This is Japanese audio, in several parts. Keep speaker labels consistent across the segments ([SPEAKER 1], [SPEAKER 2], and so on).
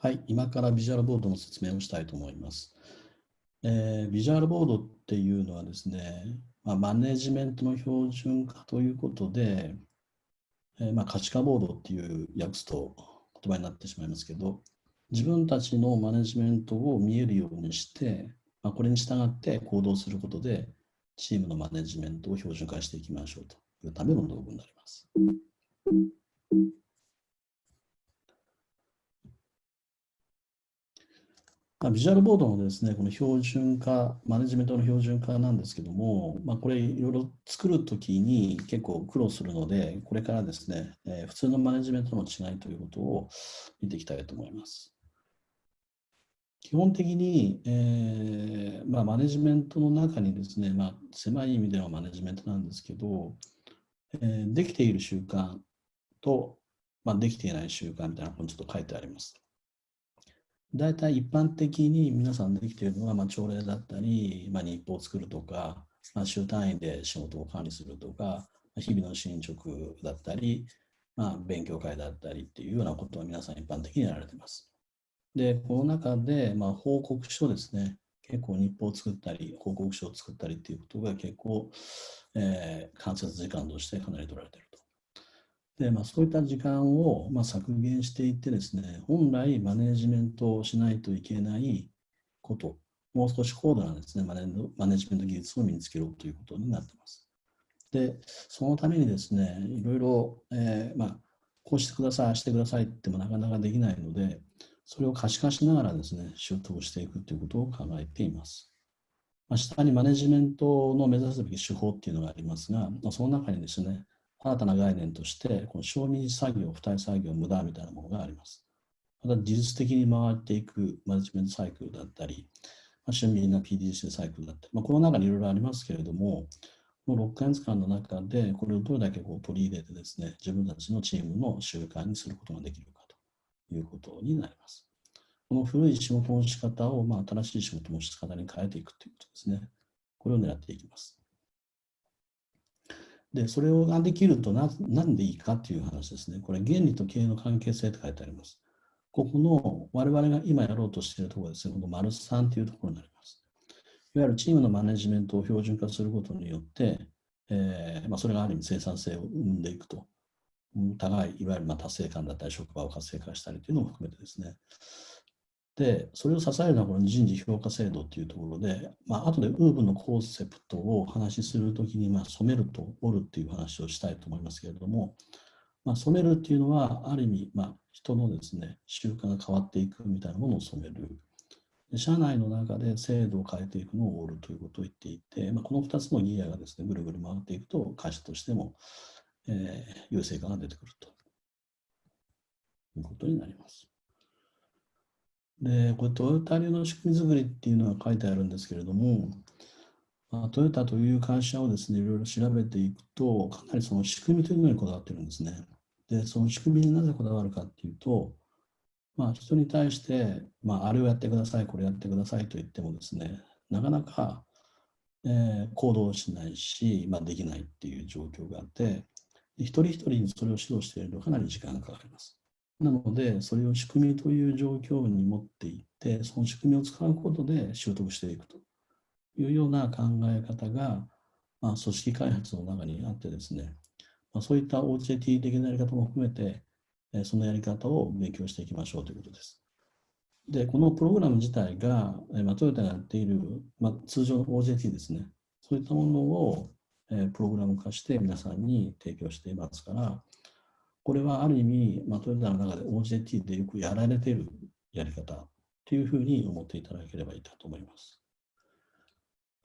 [SPEAKER 1] はい、今からビジュアルボードの説明をしたいと思います。えー、ビジュアルボードっていうのはですね、まあ、マネジメントの標準化ということで、えー、まあ、可視化ボードっていう訳すと言葉になってしまいますけど、自分たちのマネジメントを見えるようにして、まあ、これに従って行動することで、チームのマネジメントを標準化していきましょうというための道具になります。まあ、ビジュアルボードのですね、この標準化、マネジメントの標準化なんですけども、まあ、これいろいろ作るときに結構苦労するので、これからですね、えー、普通のマネジメントの違いということを見ていきたいと思います。基本的に、えーまあ、マネジメントの中にですね、まあ、狭い意味でのマネジメントなんですけど、えー、できている習慣と、まあ、できていない習慣みたいなのがちょっと書いてあります。大体一般的に皆さんできているのは、まあ、朝礼だったり、まあ、日報を作るとか、まあ、週単位で仕事を管理するとか、日々の進捗だったり、まあ、勉強会だったりっていうようなことは皆さん一般的にやられています。で、この中で、まあ、報告書ですね。結構日報を作ったり、報告書を作ったりっていうことが結構、えー、間接時間としてかなり取られている。で、まあ、そういった時間を、まあ、削減していってですね、本来マネジメントをしないといけないこと、もう少し高度なですね、マネマネジメント技術を身につけろということになっています。で、そのためにですね、いろいろ、えー、まあ、こうしてください、してくださいってもなかなかできないので、それを可視化しながらですね、習得していくということを考えています。まあ、下にマネジメントの目指すべき手法っていうのがありますが、まその中にですね、新たな概念として、この賞味作業、付帯作業、無駄みたいなものがあります。また、技術的に回っていくマネジメントサイクルだったり、まあ、趣味な PDC サイクルだったり、まあ、この中にいろいろありますけれども、この6ヶ月間の中で、これをどれだけこう取り入れてですね、自分たちのチームの習慣にすることができるかということになります。この古い仕事の仕方を、まあ、新しい仕事の仕方に変えていくということですね。これを狙っていきます。で、それができるとななんでいいかっていう話ですね。これ、原理と経営の関係性って書いてあります。ここの我々が今やろうとしているところですね、この丸3というところになります。いわゆるチームのマネジメントを標準化することによって、えーまあ、それがある意味生産性を生んでいくと。互い、いわゆるまあ達成感だったり、職場を活性化したりというのも含めてですね。で、それを支えるのはこの人事評価制度というところで、まあ後でウーブのコンセプトをお話しするときに、まあ、染めると折るっていう話をしたいと思いますけれども、まあ、染めるっていうのは、ある意味、まあ、人のですね、習慣が変わっていくみたいなものを染める。社内の中で制度を変えていくのを折るということを言っていて、まあ、この2つのギアがですね、ぐるぐる回っていくと、会社としても、えー、優勢感が出てくるということになります。で、これトヨタ流の仕組み作りっていうのが書いてあるんですけれども、まあ、トヨタという会社をですね、いろいろ調べていくと、かなりその仕組みというのにこだわってるんですね。で、その仕組みになぜこだわるかっていうと、まあ、人に対して、まあ、あれをやってください、これやってくださいと言ってもですね、なかなか、えー、行動しないし、まあ、できないっていう状況があって、一人一人にそれを指導しているとかなり時間がかかります。なので、それを仕組みという状況に持っていって、その仕組みを使うことで習得していくというような考え方が、まあ、組織開発の中にあってですね、まあ、そういった OJT 的なやり方も含めて、そのやり方を勉強していきましょうということです。で、このプログラム自体が、まあ、トヨタがやっている、まあ、通常の OJT ですね、そういったものを、えプログラム化して皆さんに提供していますから、これはある意味、まあ、トヨタの中で OJT でよくやられているやり方というふうに思っていただければいいかと思います。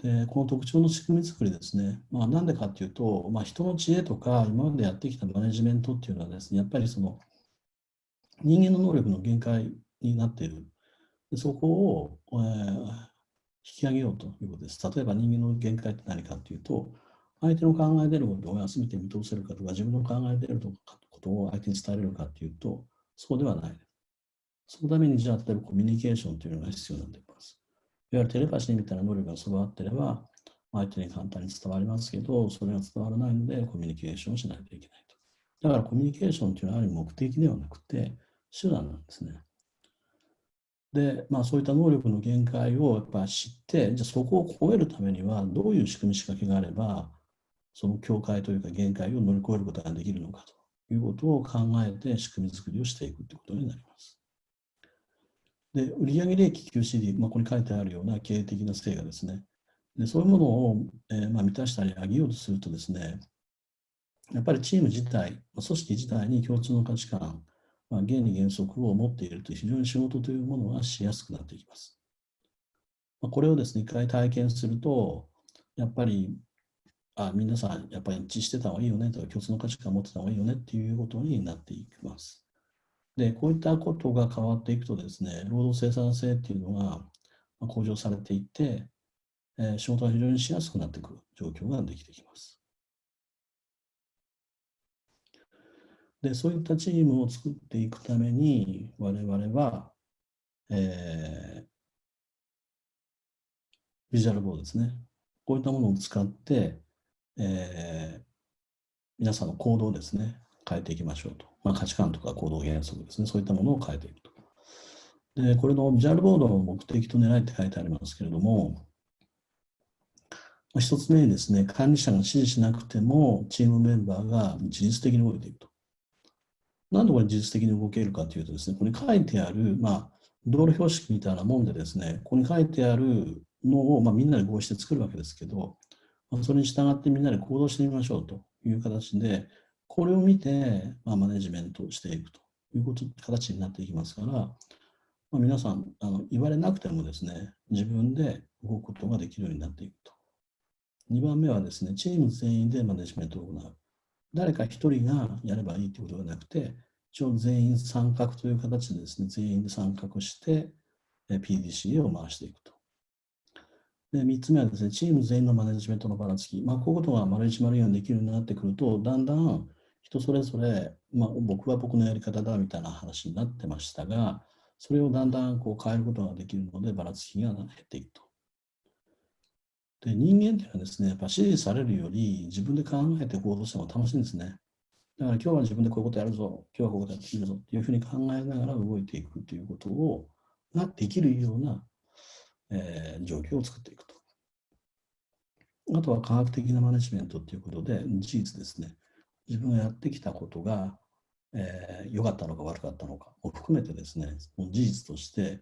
[SPEAKER 1] で、この特徴の仕組み作りですね。まあ、なんでかっていうと、まあ、人の知恵とか今までやってきたマネジメントっていうのはですね、やっぱりその人間の能力の限界になっている。でそこを、えー、引き上げようということです。例えば人間の限界って何かっていうと、相手の考えてることを全て見通せるかとか、自分の考えていることを相手に伝えれるかというと、そうではない。そのために、じゃあ、例えばコミュニケーションというのが必要になってきます。いわゆるテレパシーみたいな能力が備わっていれば、相手に簡単に伝わりますけど、それが伝わらないので、コミュニケーションをしないといけないと。だからコミュニケーションというのはある目的ではなくて、手段なんですね。で、まあ、そういった能力の限界をやっぱ知って、じゃあそこを超えるためにはどういう仕組み仕掛けがあれば、その境界というか限界を乗り越えることができるのかということを考えて仕組み作りをしていくということになります。で、売上利益 QCD、まあ、ここに書いてあるような経営的な成果ですね。でそういうものを、えー、まあ、満たしたり上げようとするとですね、やっぱりチーム自体、組織自体に共通の価値観、まあ、原理原則を持っていると非常に仕事というものはしやすくなっていきます。ま、これをですね、一回体験すると、やっぱり、あ皆さん、やっぱり一致してた方がいいよねとか、共通の価値観を持ってた方がいいよねっていうことになっていきます。で、こういったことが変わっていくとですね、労働生産性っていうのが向上されていって、えー、仕事が非常にしやすくなっていく状況ができてきます。で、そういったチームを作っていくために、我々は、えー、ビジュアルボードですね。こういったものを使って、えー、皆さんの行動ですね、変えていきましょうと。まあ、価値観とか行動原則ですね、そういったものを変えていくと。で、これのビジュアルボードの目的と狙いって書いてありますけれども、一つ目にですね、管理者が指示しなくても、チームメンバーが自律的に動いていくと。なんでこれ自律的に動けるかというとですね、ここに書いてある、まあ、道路標識みたいなもんでですね、ここに書いてあるのを、まあ、みんなで合意して作るわけですけど、それに従ってみんなで行動してみましょうという形で、これを見て、まあ、マネジメントしていくということ形になっていきますから、まあ、皆さんあの言われなくてもですね、自分で動くことができるようになっていくと。2番目はですね、チーム全員でマネジメントを行う。誰か一人がやればいいということではなくて、一応全員参画という形でですね、全員で参画して、PDCA を回していくと。で、3つ目はですね、チーム全員のマネジメントのばらつき。まあ、こういうことが丸1丸4できるようになってくると、だんだん人それぞれ、まあ、僕は僕のやり方だみたいな話になってましたが、それをだんだんこう変えることができるので、ばらつきが減っていくと。で、人間っていうのはですね、やっぱ指示されるより自分で考えて行動しても楽しいんですね。だから今日は自分でこういうことやるぞ、今日はこういうことやっているぞっていうふうに考えながら動いていくということを、ができるような、えー、状況を作っていくと。あとは科学的なマネジメントということで、事実ですね。自分がやってきたことが、えー、かったのか悪かったのかを含めてですね、事実として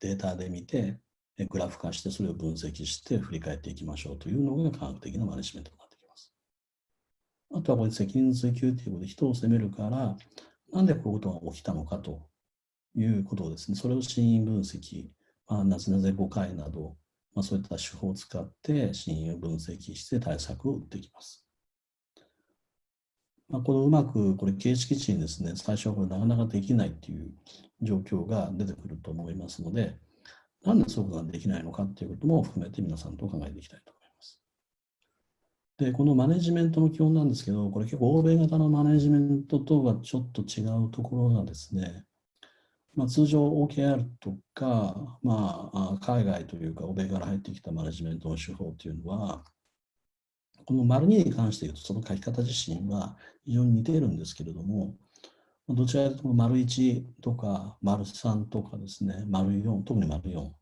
[SPEAKER 1] データで見て、グラフ化してそれを分析して振り返っていきましょうというのが科学的なマネジメントになってきます。あとはこれ責任追及ということで人を責めるから、なんでこういうことが起きたのかということをですね、それを真因分析、あ、なぜなぜ誤解など、まあ、そういった手法を使って真因を分析して対策を打っていきます。まあ、このうまくこれ形式値にですね、最初はこれなかなかできないっていう状況が出てくると思いますので、なんでそういうことができないのかっていうことも含めて皆さんと考えていきたいと思います。で、このマネジメントの基本なんですけど、これ結構欧米型のマネジメントとはちょっと違うところがですね、まあ、通常 OKR とか、まあ、海外というか欧米から入ってきたマネジメントの手法というのは、この丸2に関して言うと、その書き方自身は非常に似ているんですけれども、どちらかというと丸1とか丸3とかですね、丸4、特に丸4っ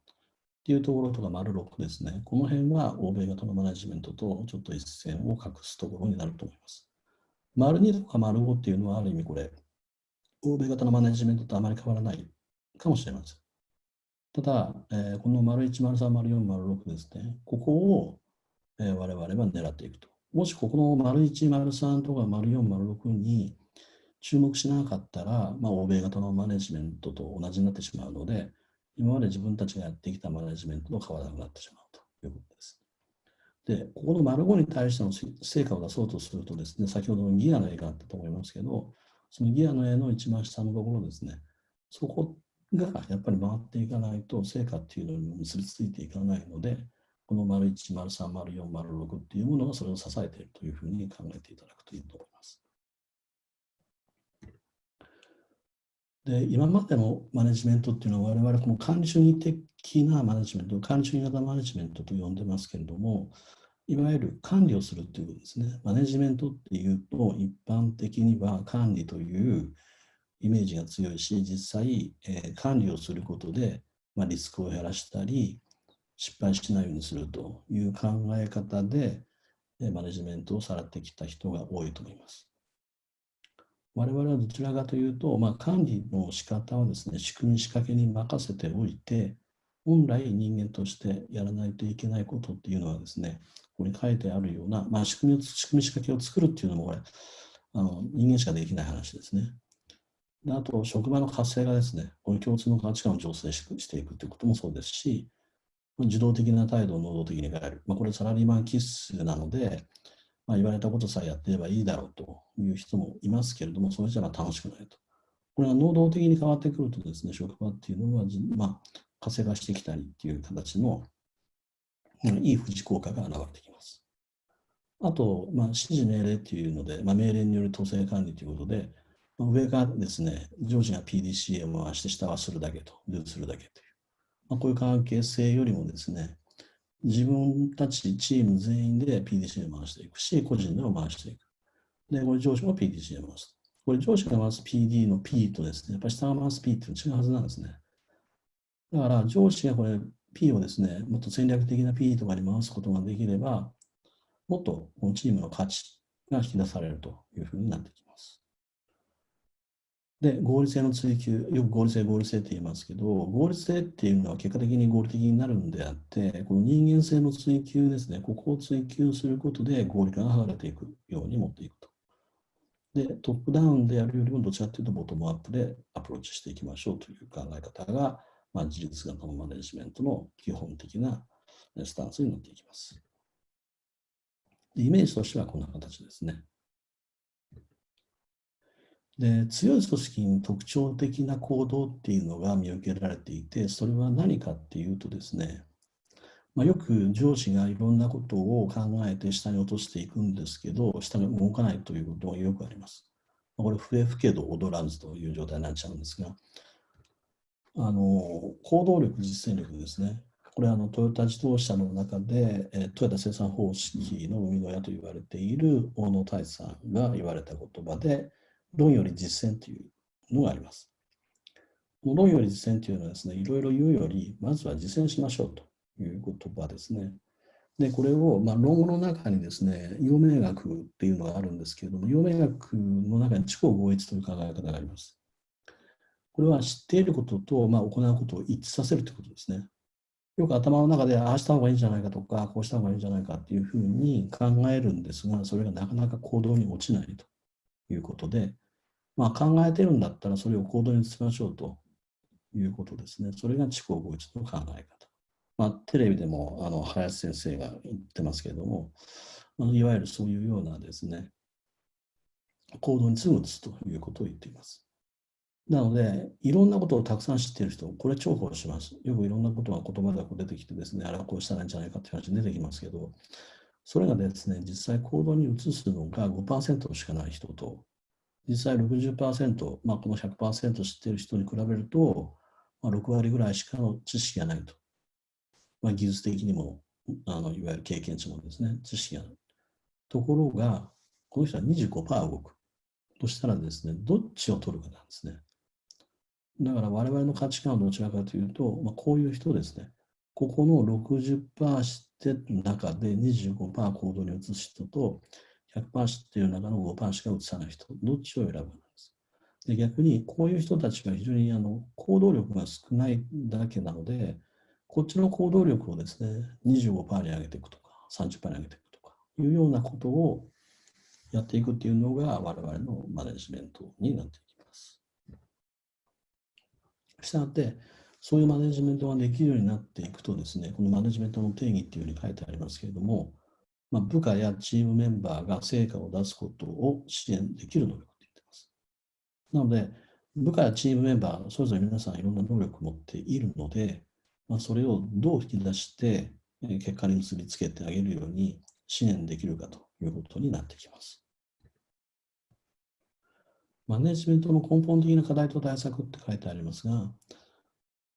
[SPEAKER 1] ていうところとか丸6ですね、この辺は欧米型のマネジメントとちょっと一線を画すところになると思います。丸2とか丸5っていうのはある意味これ、欧米型のマネジメントとあまり変わらないかもしれません。ただ、えー、この丸1、丸3、丸4、丸6ですね、ここを、えー、我々は狙っていくと。もしここの丸1、丸3とか丸4、丸6に注目しなかったら、まあ、欧米型のマネジメントと同じになってしまうので、今まで自分たちがやってきたマネジメントと変わらなくなってしまうということです。で、ここの丸5に対しての成果を出そうとするとですね、先ほどのギアの絵があったと思いますけど、そのギアの絵の一番下のところですね、そこがやっぱり回っていかないと成果っていうのに結びついていかないので、この丸1、丸3、丸4、丸6っていうものがそれを支えているというふうに考えていただくといいと思います。で今までのマネジメントっていうのは我々この管理主義的なマネジメント、管理主義型マネジメントと呼んでますけれども、いわゆる管理をするということですね。マネジメントっていうと一般的には管理というイメージが強いし、実際、えー、管理をすることでまあ、リスクを減らしたり、失敗しないようにするという考え方で、えマネジメントをされてきた人が多いと思います。我々はどちらかというと、まあ、管理の仕方はですね、仕組み仕掛けに任せておいて、本来人間としてやらないといけないことっていうのはですね、ここに書いてあるような、まあ、仕組みを仕組み仕掛けを作るっていうのもこれ、あの人間しかできない話ですね。であと、職場の活性化ですね。この共通の価値観を醸成していくということもそうですし、受動的な態度を能動的に変える。まあ、これサラリーマン気質なので、まあ、言われたことさえやってればいいだろうという人もいますけれども、それじゃ楽しくないと。これが能動的に変わってくるとですね、職場っていうのは、まあ、活性化してきたりっていう形の、いい富士効果が現れてきます。あと、まあ、指示命令っていうので、まあ、命令による統制管理ということで、まあ、上がですね、上司が PDCA を回して下はするだけと、ルーするだけという、まあ、こういう関係性よりもですね、自分たちチーム全員で PDCA を回していくし、個人でも回していく。で、これ上司も PDCA を回す。これ上司が回す PD の P とですね、やっぱり下が回す P っていうのは違うはずなんですね。だから上司がこれ P をですね、もっと戦略的な P とかに回すことができれば、もっとこのチームの価値が引き出されるというふうになってきます。で、合理性の追求、よく合理性、合理性って言いますけど、合理性っていうのは結果的に合理的になるんであって、この人間性の追求ですね、ここを追求することで合理化が図れていくように持っていくと。で、トップダウンでやるよりもどちらかというとボトムアップでアプローチしていきましょうという考え方が、まあ、自立型のマネジメントの基本的なスタンスになっていきます。イメージとしてはこんな形ですね。で強い組織に特徴的な行動っていうのが見受けられていて、それは何かっていうとですね、まあ、よく上司がいろんなことを考えて下に落としていくんですけど、下が動かないということがよくあります。これ、笛吹けど踊らずという状態になっちゃうんですが、あの行動力、実践力ですね。これはあのトヨタ自動車の中で、えトヨタ生産方式の生みの親と言われている大野大さんが言われた言葉で、論より実践というのがあります。論より実践というのはですね、いろいろ言うより、まずは実践しましょうという言葉ですね。で、これを、まあ、論語の中にですね、陽明学っていうのがあるんですけれども、陽明学の中に地方合一という考え方があります。これは知っていることと、まあ、行うことを一致させるということですね。よく頭の中で、ああした方がいいんじゃないかとか、こうした方がいいんじゃないかっていうふうに考えるんですが、それがなかなか行動に落ちないということで、まあ、考えてるんだったらそれを行動に移しましょうということですね。それが地方合一の考え方。まあ、テレビでもあの林先生が言ってますけれども、いわゆるそういうようなですね、行動にすぐ移すということを言っています。なので、いろんなことをたくさん知っている人、これ重宝します。よくいろんなことが言葉で出てきてですね、あれはこうしたらいいんじゃないかっていう話出てきますけど、それがですね、実際行動に移すのが5%しかない人と、実際60%、まあ、この100%知っている人に比べると、まあ、6割ぐらいしかの知識がないと。まあ、技術的にもあのいわゆる経験値もですね、知識がない。ところが、この人は25%動く。としたらですね、どっちを取るかなんですね。だから我々の価値観はどちらかというと、まあ、こういう人ですね。ここの60%知って中で25%行動に移す人と100%知っている中の5%しか移さない人、どっちを選ぶんです。で逆にこういう人たちが非常にあの行動力が少ないだけなので、こっちの行動力をですね、25%に上げていくとか、30%に上げていくとかいうようなことをやっていくっていうのが我々のマネジメントになっています。したがって、そういうマネジメントができるようになっていくとですね、このマネジメントの定義っていうふうに書いてありますけれども、まあ、部下やチームメンバーが成果を出すことを支援できる能力って言ってます。なので、部下やチームメンバー、それぞれ皆さんいろんな能力を持っているので、まあ、それをどう引き出して結果に結びつけてあげるように支援できるかということになってきます。マネジメントの根本的な課題と対策って書いてありますが、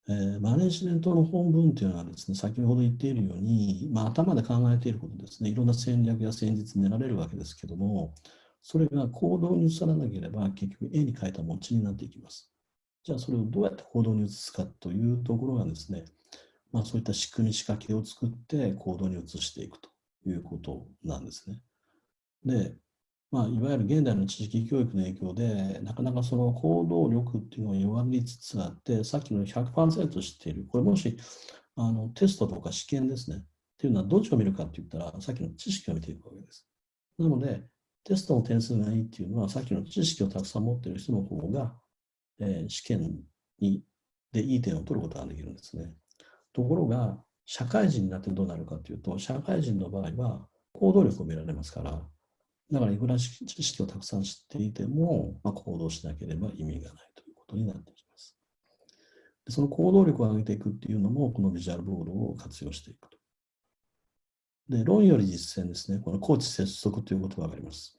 [SPEAKER 1] えー、マネジメントの本文というのはですね、先ほど言っているように、まあ、頭で考えていることですね、いろんな戦略や戦術練られるわけですけども、それが行動に移さなければ結局絵に描いた餅になっていきます。じゃあそれをどうやって行動に移すかというところがですね、まあ、そういった仕組み、仕掛けを作って行動に移していくということなんですね。で、まあ、いわゆる現代の知識教育の影響で、なかなかその行動力っていうのが弱りつつあって、さっきの100%知っている、これもしあのテストとか試験ですね。っていうのはどっちを見るかって言ったら、さっきの知識を見ていくわけです。なので、テストの点数がいいっていうのは、さっきの知識をたくさん持っている人の方が、えー、試験にでいい点を取ることができるんですね。ところが、社会人になってどうなるかというと、社会人の場合は行動力を見られますから、だからいくら知識をたくさん知っていても、まあ、行動しなければ意味がないということになってきます。でその行動力を上げていくっていうのも、このビジュアルボードを活用していくと。で、論より実践ですね。このコーチ接続という言葉があります。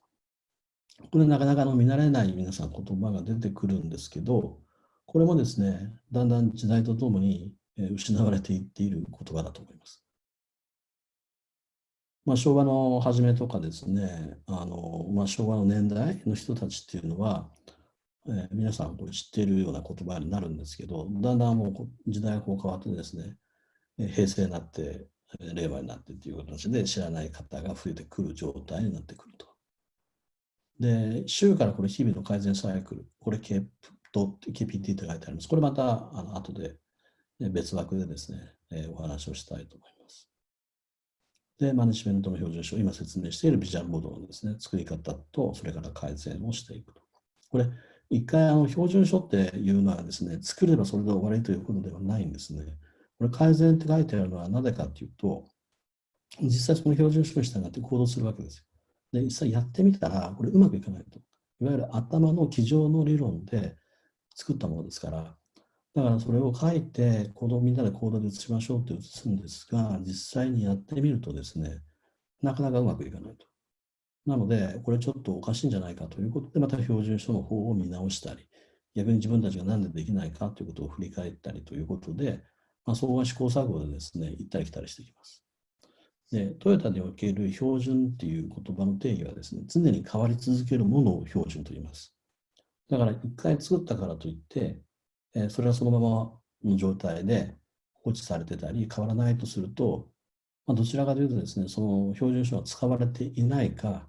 [SPEAKER 1] これなかなかの見慣れない皆さん言葉が出てくるんですけど、これもですね、だんだん時代とともに失われていっている言葉だと思います。まあ、昭和の初めとかですね、あのまあ、昭和の年代の人たちっていうのは、えー、皆さんこれ知っているような言葉になるんですけど、だんだんもう時代がこう変わってですね、平成になって、令和になってっていう形で知らない方が増えてくる状態になってくると。で、週からこれ日々の改善サイクル、これ KPT って書いてあります。これまたあの後で別枠でですね、えー、お話をしたいと思います。で、マネジメントの標準書、今説明しているビジュアルボードのですね、作り方と、それから改善をしていくと。これ、一回あの標準書っていうのはですね、作ればそれで終わりということではないんですね。これ改善って書いてあるのはなぜかというと、実際その標準書に従って行動するわけですよ。で、実際やってみたら、これうまくいかないと。いわゆる頭の机上の理論で作ったものですから、だからそれを書いて、行動みんなで行動で移しましょうって移すんですが、実際にやってみるとですね、なかなかうまくいかないと。なので、これちょっとおかしいんじゃないかということで、また標準書の方を見直したり、逆に自分たちが何でできないかということを振り返ったりということで、まあ、相互試行錯誤でですね、行ったり来たりしてきます。で、トヨタにおける標準っていう言葉の定義はですね、常に変わり続けるものを標準と言います。だから一回作ったからといって、えそれはそのままの状態で放置されてたり変わらないとすると、まあ、どちらかというとですね、その標準書が使われていないか、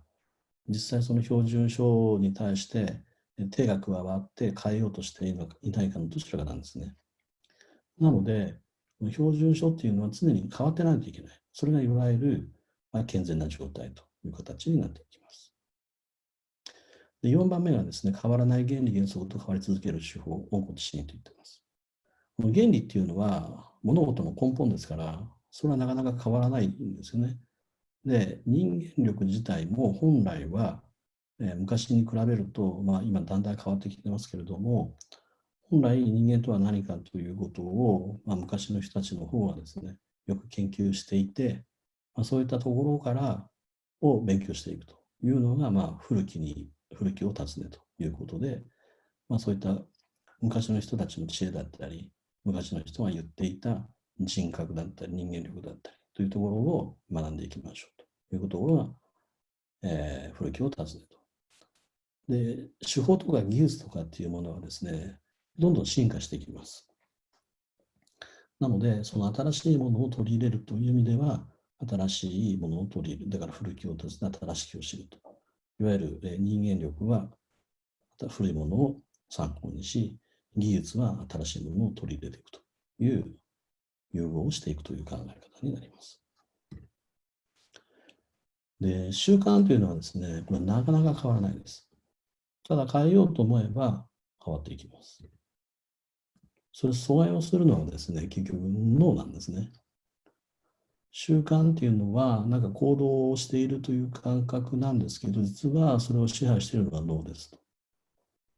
[SPEAKER 1] 実際その標準書に対して手が加わって変えようとしていないかのどちらかなんですね。なので、標準書っていうのは常に変わってないといけない。それがいわゆる、健全な状態という形になっていきます。で4番目がですね、変わらない原理原則と変わり続ける手法をご自身と言っています。この原理っていうのは物事の根本ですから、それはなかなか変わらないんですよね。で、人間力自体も本来は、えー、昔に比べると、まあ、今だんだん変わってきてますけれども、本来人間とは何かということを、まあ、昔の人たちの方はですね、よく研究していて、まあ、そういったところからを勉強していくというのが、まあ、古きに、古きを尋ねということで、まあ、そういった昔の人たちの知恵だったり、昔の人が言っていた人格だったり、人間力だったりというところを学んでいきましょうというところが、えー、古きを尋ねと。で、手法とか技術とかっていうものはですね、どんどん進化していきます。なので、その新しいものを取り入れるという意味では、新しいものを取り入れる。だから古きを訪ね、新しきを知ると。いわゆる人間力は古いものを参考にし、技術は新しいものを取り入れていくという融合をしていくという考え方になります。で、習慣というのはですね、これなかなか変わらないです。ただ変えようと思えば変わっていきます。それ阻害をするのはですね、結局脳なんですね。習慣っていうのは、なんか行動をしているという感覚なんですけど、実はそれを支配しているのが脳ですと。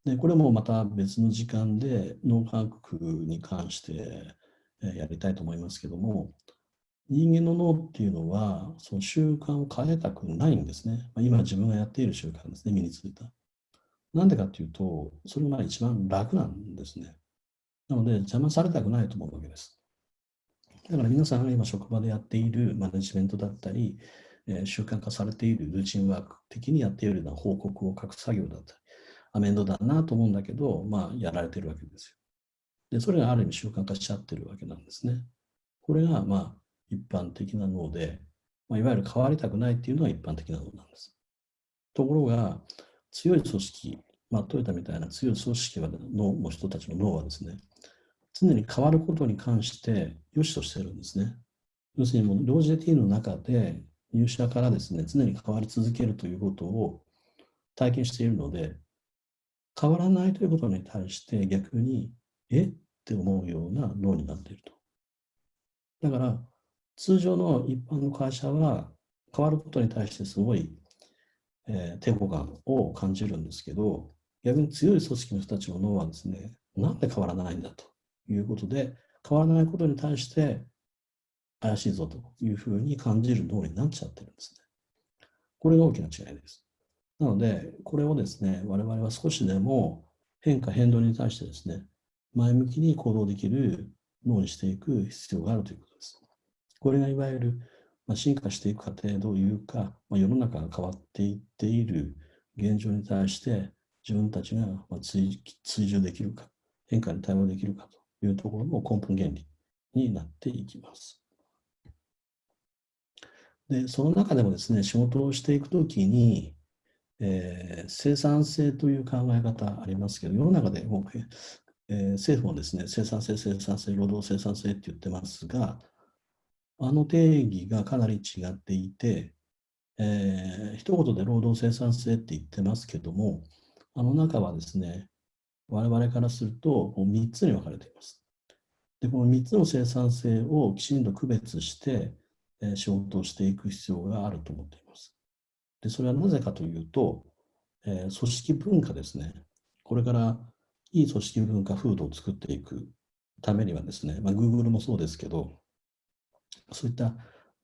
[SPEAKER 1] で、これもまた別の時間で脳科学に関してやりたいと思いますけども、人間の脳っていうのは、その習慣を変えたくないんですね。今自分がやっている習慣ですね、身についた。なんでかっていうと、それが一番楽なんですね。なので、邪魔されたくないと思うわけです。だから皆さんが今職場でやっているマネジメントだったり、えー、習慣化されているルーチンワーク的にやっているような報告を書く作業だったり、アメンドだなと思うんだけど、まあ、やられてるわけですよ。で、それがある意味習慣化しちゃってるわけなんですね。これが、まあ、一般的な脳で、まあ、いわゆる変わりたくないっていうのが一般的な脳なんです。ところが、強い組織、まあ、トヨタみたいな強い組織は脳の人たちの脳はですね、常に変わることに関して良しとしてるんですね。要するにもう、ロージェティーの中で入社からですね、常に変わり続けるということを体験しているので、変わらないということに対して逆に、え？って思うような脳になっていると。だから、通常の一般の会社は変わることに対してすごい、えー、抵抗感を感じるんですけど、逆に強い組織の人たちの脳はですね、なんで変わらないんだということで、変わらないことに対して怪しいぞというふうに感じる脳になっちゃってるんですね。これが大きな違いです。なので、これをですね、我々は少しでも変化、変動に対してですね、前向きに行動できる脳にしていく必要があるということです。これがいわゆる、ま進化していく過程というか、ま世の中が変わっていっている現状に対して自分たちが追従できるか、変化に対応できるかというところの根本原理になっていきます。で、その中でもですね、仕事をしていくときに、えー、生産性という考え方ありますけど、世の中でも、えー、政府もですね、生産性、生産性、労働生産性って言ってますが、あの定義がかなり違っていて、えー、一言で労働生産性って言ってますけども、あの中はですね、我々からすると3つに分かれています。で、この3つの生産性をきちんと区別して、え仕事をしていく必要があると思っています。で、それはなぜかというと、え、組織文化ですね。これからいい組織文化風土を作っていくためにはですね、まあ、Google もそうですけど、そういった、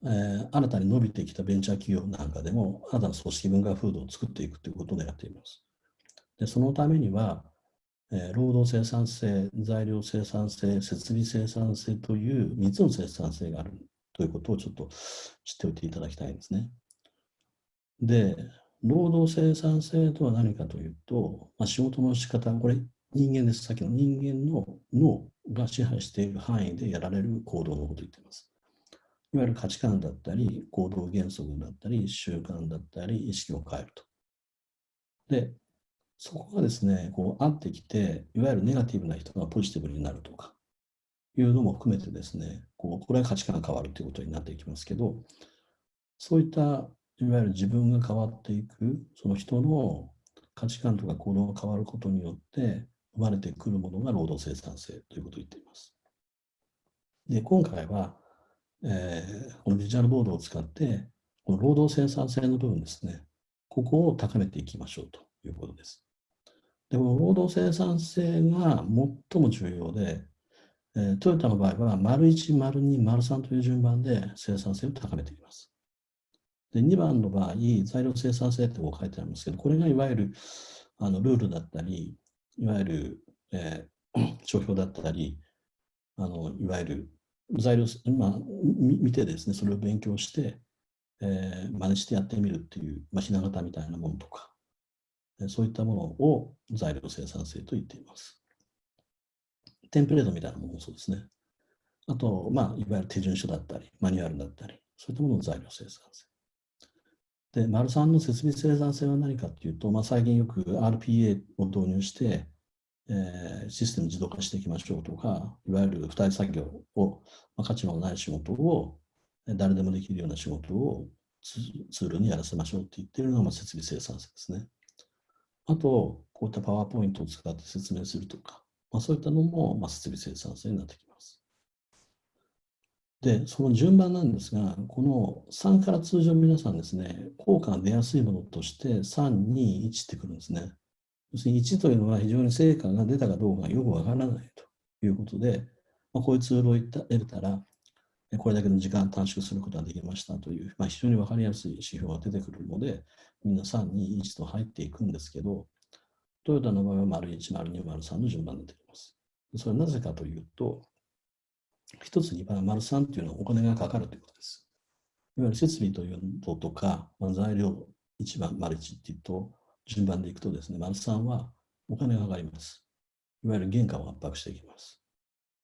[SPEAKER 1] えー、新たに伸びてきたベンチャー企業なんかでも、新たな組織文化風土を作っていくということをやっています。で、そのためには、え、労働生産性、材料生産性、設備生産性という3つの生産性があるということをちょっと知っておいていただきたいんですね。で、労働生産性とは何かというと、まあ、仕事の仕方、これ人間です。さっきの人間の脳が支配している範囲でやられる行動のことを言っています。いわゆる価値観だったり、行動原則だったり、習慣だったり、意識を変えると。で、そこがですね、こう合ってきて、いわゆるネガティブな人がポジティブになるとか、いうのも含めてですね、こうこれは価値観が変わるということになっていきますけど、そういったいわゆる自分が変わっていく、その人の価値観とか行動が変わることによって生まれてくるものが労働生産性ということを言っています。で、今回は、えー、このビジュアルボードを使って、この労働生産性の部分ですね、ここを高めていきましょうということです。でも、労働生産性が最も重要で、えトヨタの場合は、丸1、丸2、丸3という順番で生産性を高めていきます。で2番の場合、材料生産性ってこう書いてありますけど、これがいわゆるあのルールだったり、いわゆる、えー、帳票だったり、あのいわゆる材料、まあ、見てですね、それを勉強して、えー、真似してやってみるっていう、まあ、ひな形みたいなものとか、そういったものを材料生産性と言っています。テンプレートみたいなものもそうですね。あと、まあ、いわゆる手順書だったり、マニュアルだったり、そういったものの材料生産性。で、丸3の設備生産性は何かというと、まあ、最近よく RPA を導入して、えー、システム自動化していきましょうとか、いわゆる付帯作業を、まあ、価値のない仕事を誰でもできるような仕事をツールにやらせましょうって言ってるのが、ま、設備生産性ですね。あと、こういったパワーポイントを使って説明するとか、まあ、そういったのも、まあ、設備生産性になってきます。で、その順番なんですが、この3から通常皆さんですね、効果が出やすいものとして3、2、1ってくるんですね。要するに1というのは非常に成果が出たかどうかよくわからないということで、まあ、こういうツールを得たら、これだけの時間短縮することができましたという、まあ、非常にわかりやすい指標が出てくるので、みんな3、2、1と入っていくんですけど、トヨタの場合は丸1、丸2、丸3の順番に出てきます。それはなぜかというと、一つに丸3というのはお金がかかるということです。いわゆる設備というのとか、まあ、材料1番、丸1っていうと、順番でいくとですね、丸3はお金がかかります。いわゆる原価を圧迫していきます。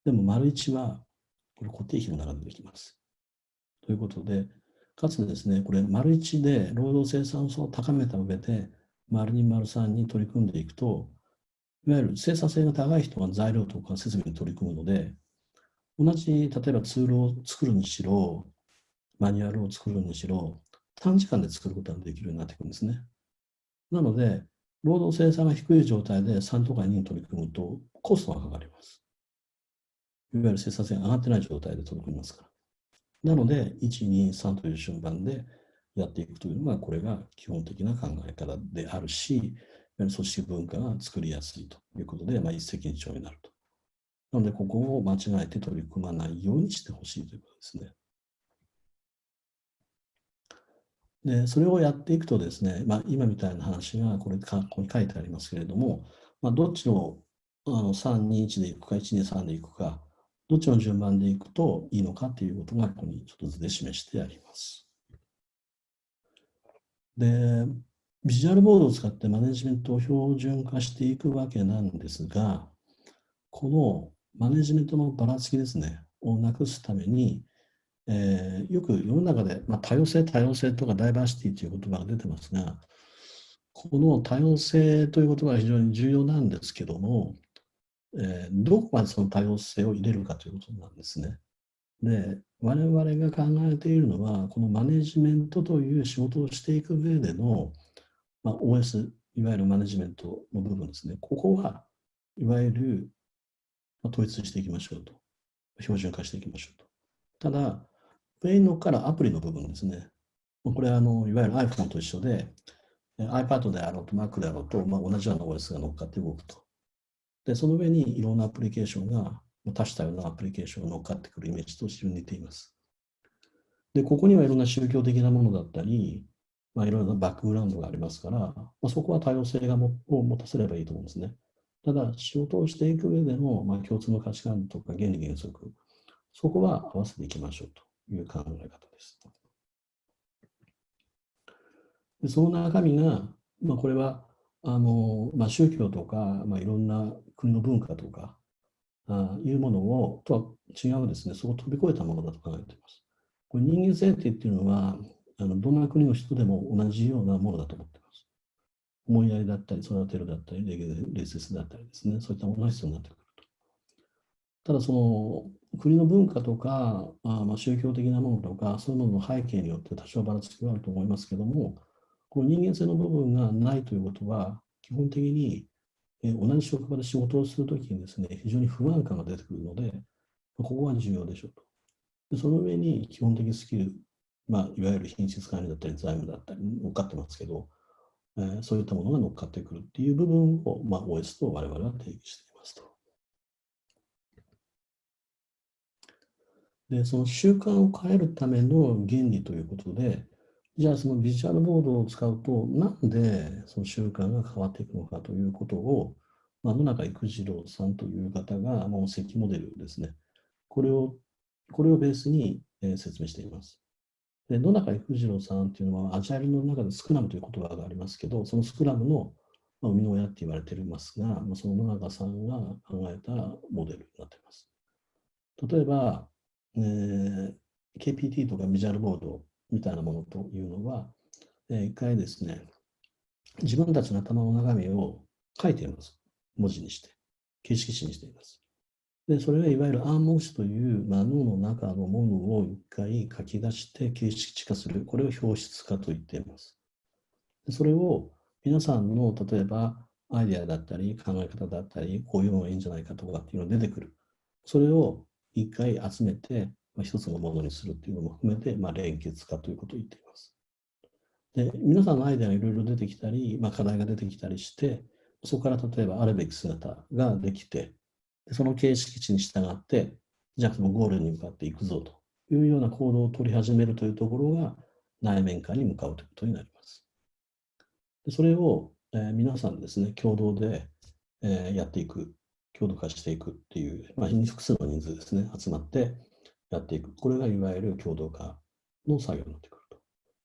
[SPEAKER 1] でも、丸1は、これ固定費の中でできます。ということで、かつですね、これ、丸1で労働生産性を高めた上で、丸2、丸3に取り組んでいくと、いわゆる生産性が高い人が材料とか設備に取り組むので、同じ、例えばツールを作るにしろ、マニュアルを作るにしろ、短時間で作ることができるようになっていくんですね。なので、労働生産が低い状態で3とか2に取り組むと、コストがかかります。いわゆる生産性が上がってない状態で取り組みますから。なので、1、2、3という順番でやっていくというのが、これが基本的な考え方であるし、組織文化が作りやすいということで、まあ、一石二鳥になると。なので、ここを間違えて取り組まないようにしてほしいということですね。で、それをやっていくとですね、まあ、今みたいな話がこれここに書いてありますけれども、まあ、どっちのあの3、2、1でいくか、1、2、3でいくか、どっちの順番でいくといいのかということがここにちょっと図で示してあります。で、ビジュアルボードを使ってマネジメントを標準化していくわけなんですが、このマネジメントのばらつきですね、をなくすために、えー、よく世の中で、まあ、多様性、多様性とかダイバーシティという言葉が出てますが、この多様性という言葉が非常に重要なんですけども、えー、どこまでその多様性を入れるかということなんですね。で、我々が考えているのは、このマネジメントという仕事をしていく上での、まあ、OS、いわゆるマネジメントの部分ですね。ここはいわゆるまあ統一していきましょうと。標準化していきましょうと。ただ、上に乗っからアプリの部分ですね。これはあのいわゆる iPhone と一緒で、iPad であろうと Mac であろうと、まあ、同じような OS が乗っかって動くと。で、その上にいろんなアプリケーションが、多種多様なアプリケーションが乗っかってくるイメージと非常に似ています。で、ここにはいろんな宗教的なものだったり、まあ、いろいろなバックグラウンドがありますから、まあ、そこは多様性がもを持たせればいいと思うんですね。ただ、仕事をしていく上での、まあ、共通の価値観とか原理原則、そこは合わせていきましょうと。いう考え方です。でその中身が、まあ、これはあの、まあ、宗教とか、まあ、いろんな国の文化とかあいうものをとは違うですね、そこを飛び越えたものだと考えています。これ人間性っていうのはあの、どんな国の人でも同じようなものだと思っています。思いやりだったり、育てるだったり、礼節だったりですね、そういったものが必要になってくると。ただ、その国の文化とか、あまあ、宗教的なものとか、そういうものの背景によって多少ばらつきはあると思いますけども、この人間性の部分がないということは、基本的に、え同じ職場で仕事をするときにですね、非常に不安感が出てくるので、ここは重要でしょうと。でその上に基本的スキル、まあ、いわゆる品質管理だったり財務だったり乗っかってますけど、えー、そういったものが乗っかってくるっていう部分を、まあ、OS と我々は定義していますと。で、その習慣を変えるための原理ということで、じゃあそのビジュアルボードを使うと、なんでその習慣が変わっていくのかということを、まあ、野中育次郎さんという方が、もう石モデルですね。これを、これをベースに、え説明しています。で野中育次郎さんというのは、アジャイルの中でスクラムという言葉がありますけど、そのスクラムの生みの親って言われていますが、まあその野中さんが考えたモデルになっています。例えば、えー、KPT とかビジュアルボードみたいなものというのは、えー、一回ですね、自分たちの頭の中身を書いています。文字にして、形式紙にしています。で、それはいわゆる暗黙詞という、まあ、脳の中のものを一回書き出して形式化する。これを表出化と言っています。でそれを皆さんの例えばアイデアだったり考え方だったり、こういうのがいいんじゃないかとかっていうのが出てくる。それを一回集めて、まあ、一つのものにするっていうのも含めて、まあ、連結化ということを言っています。で、皆さんのアイデアがいろいろ出てきたり、まあ、課題が出てきたりして、そこから例えばあるべき姿ができて、その形式値に従って、じゃあそのゴールに向かっていくぞというような行動を取り始めるというところが内面化に向かうということになります。でそれを、えー、皆さんですね、共同で、えー、やっていく強度化していくっていう、まあ、複数の人数ですね、集まってやっていく。これがいわゆる共同化の作業になってくると。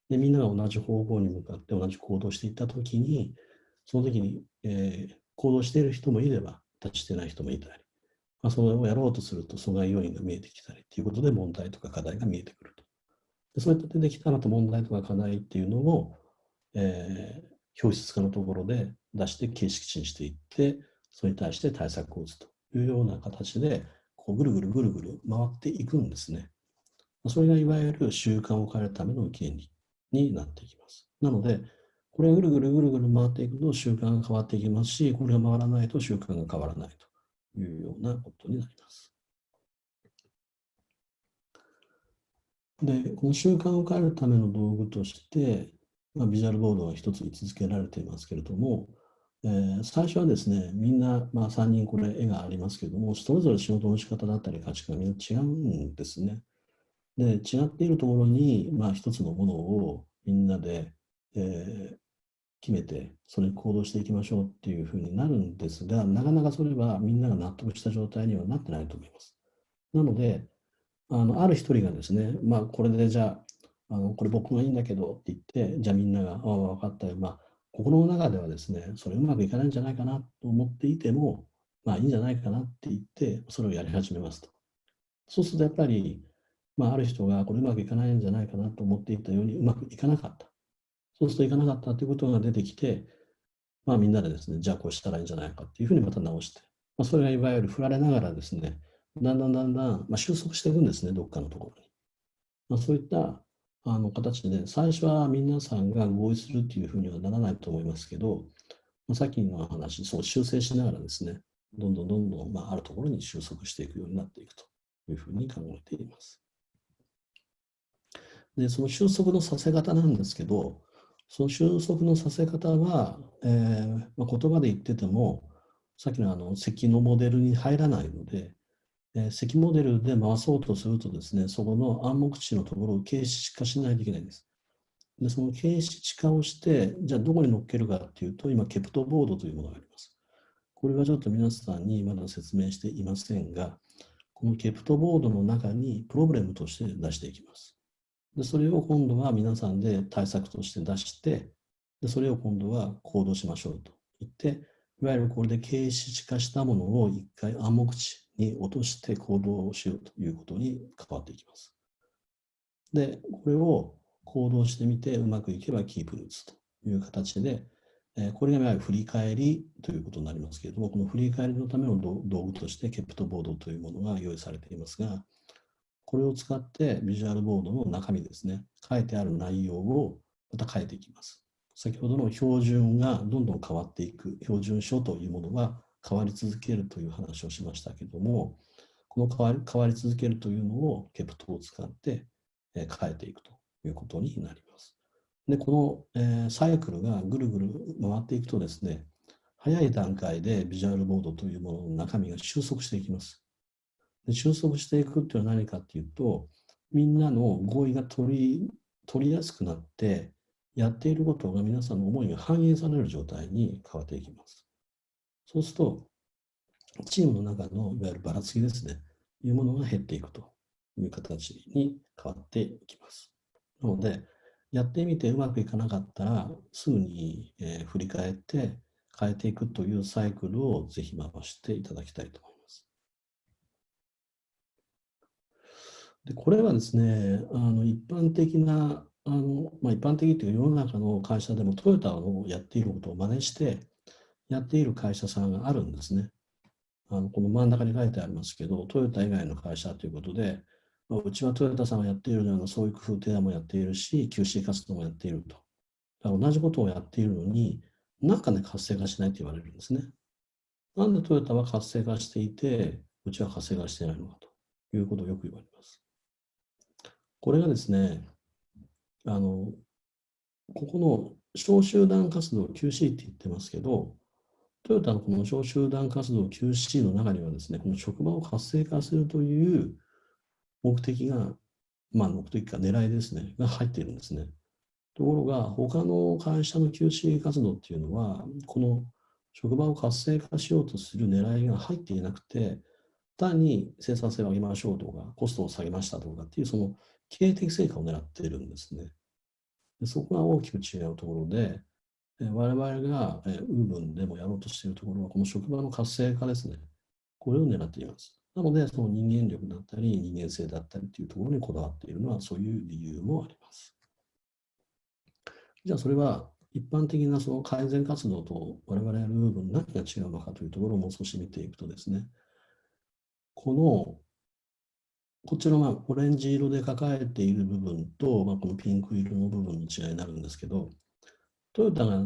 [SPEAKER 1] で、みんなが同じ方向に向かって同じ行動していったときに、その時に、えー、行動している人もいれば、立ちしてない人もいたり、まあ、それをやろうとすると阻害要因が見えてきたりということで問題とか課題が見えてくると。でそういった出てきたらと問題とか課題っていうのを、えー、表出化のところで出して形式値にしていって、それに対して対策を打つというような形で、こうぐるぐるぐるぐる回っていくんですね。それがいわゆる習慣を変えるための原理になっていきます。なので、これがぐるぐるぐるぐる回っていくと習慣が変わっていきますし、これが回らないと習慣が変わらないというようなことになります。で、この習慣を変えるための道具として、まあ、ビジュアルボードが一つ位置づけられていますけれども、えー、最初はですね、みんな、まあ、3人これ絵がありますけども、それぞれ仕事の仕方だったり価値観がみんな違うんですね。で、違っているところに、まあ、一つのものをみんなで、えー、決めて、それに行動していきましょうっていうふうになるんですが、なかなかそれはみんなが納得した状態にはなってないと思います。なので、あのある一人がですね、まあ、これでじゃあ、あのこれ僕がいいんだけどって言って、じゃあみんなが、ああ、分かったよ。まあ、心の中ではですね、それうまくいかないんじゃないかなと思っていても、まあいいんじゃないかなって言って、それをやり始めますと。そうするとやっぱり、まあ、ある人がこれうまくいかないんじゃないかなと思っていたようにうまくいかなかった。そうするといかなかったということが出てきて、まあみんなでですね、じゃあこうしたらいいんじゃないかっていうふうにまた直して、まあ、それがいわゆる振られながらですね、だんだんだんだん、まあ、収束していくんですね、どっかのところに。まあ、そういったあの形でね、最初は皆さんが合意するっていうふうにはならないと思いますけど、まあ、さっきの話、そう修正しながらですね、どんどんどんどん、まあ、あるところに収束していくようになっていくというふうに考えています。で、その収束のさせ方なんですけど、その収束のさせ方は、えーまあ、言葉で言ってても、さっきのあの積のモデルに入らないので、えー、モデルで回そうとするとですね、そこの暗黙値のところを形式化しないといけないんです。で、その形式化をして、じゃあどこに乗っけるかっていうと、今、ケプトボードというものがあります。これはちょっと皆さんにまだ説明していませんが、このケプトボードの中にプロブレムとして出していきます。でそれを今度は皆さんで対策として出して、でそれを今度は行動しましょうと言って、いわゆるこれで形式化したものを一回暗黙値に落として行動をしようということに関わっていきます。で、これを行動してみてうまくいけばキープルーツという形で、これがいわゆる振り返りということになりますけれども、この振り返りのための道具としてケプトボードというものが用意されていますが、これを使ってビジュアルボードの中身ですね、書いてある内容をまた変えていきます。先ほどの標準がどんどん変わっていく、標準書というものが変わり続けるという話をしましたけども、この変わり変わり続けるというのをケプトを使って変えていくということになります。で、この、え、サイクルがぐるぐる回っていくとですね、早い段階でビジュアルボードというものの中身が収束していきます。で収束していくっていうのは何かっていうと、みんなの合意が取り取りやすくなって、やっていることが皆さんの思いが反映される状態に変わっていきます。そうすると、チームの中のいわゆるばらつきですね、いうものが減っていくという形に変わっていきます。なので、やってみてうまくいかなかったら、すぐに、えー、振り返って変えていくというサイクルをぜひ回していただきたいと思います。でこれはですね、あの一般的な、あのまあ、一般的というか世の中の会社でもトヨタのやっていることを真似してやっている会社さんがあるんですね。あのこの真ん中に書いてありますけど、トヨタ以外の会社ということで、まあ、うちはトヨタさんがやっているようなそういう工夫提案もやっているし、QC 活動もやっていると。同じことをやっているのに、なんかね、活性化しないと言われるんですね。なんでトヨタは活性化していて、うちは活性化していないのかということをよく言われます。これがですね、あの、ここの小集団活動 QC って言ってますけど、トヨタのこの小集団活動 QC の中にはですね、この職場を活性化するという目的が、まあ目的か狙いですね、が入っているんですね。ところが、他の会社の QC 活動っていうのは、この職場を活性化しようとする狙いが入っていなくて、単に生産性を上げましょうとか、コストを下げましたとかっていう、その経営的成果を狙っているんですね。そこが大きく違うところで、我々がウーブンでもやろうとしているところは、この職場の活性化ですね。これを狙っています。なので、その人間力だったり、人間性だったりというところにこだわっているのは、そういう理由もあります。じゃあ、それは一般的なその改善活動と我々やる部分、何が違うのかというところをもう少し見ていくとですね、ここちらがオレンジ色で抱えている部分と、まあ、このピンク色の部分の違いになるんですけど、トヨタが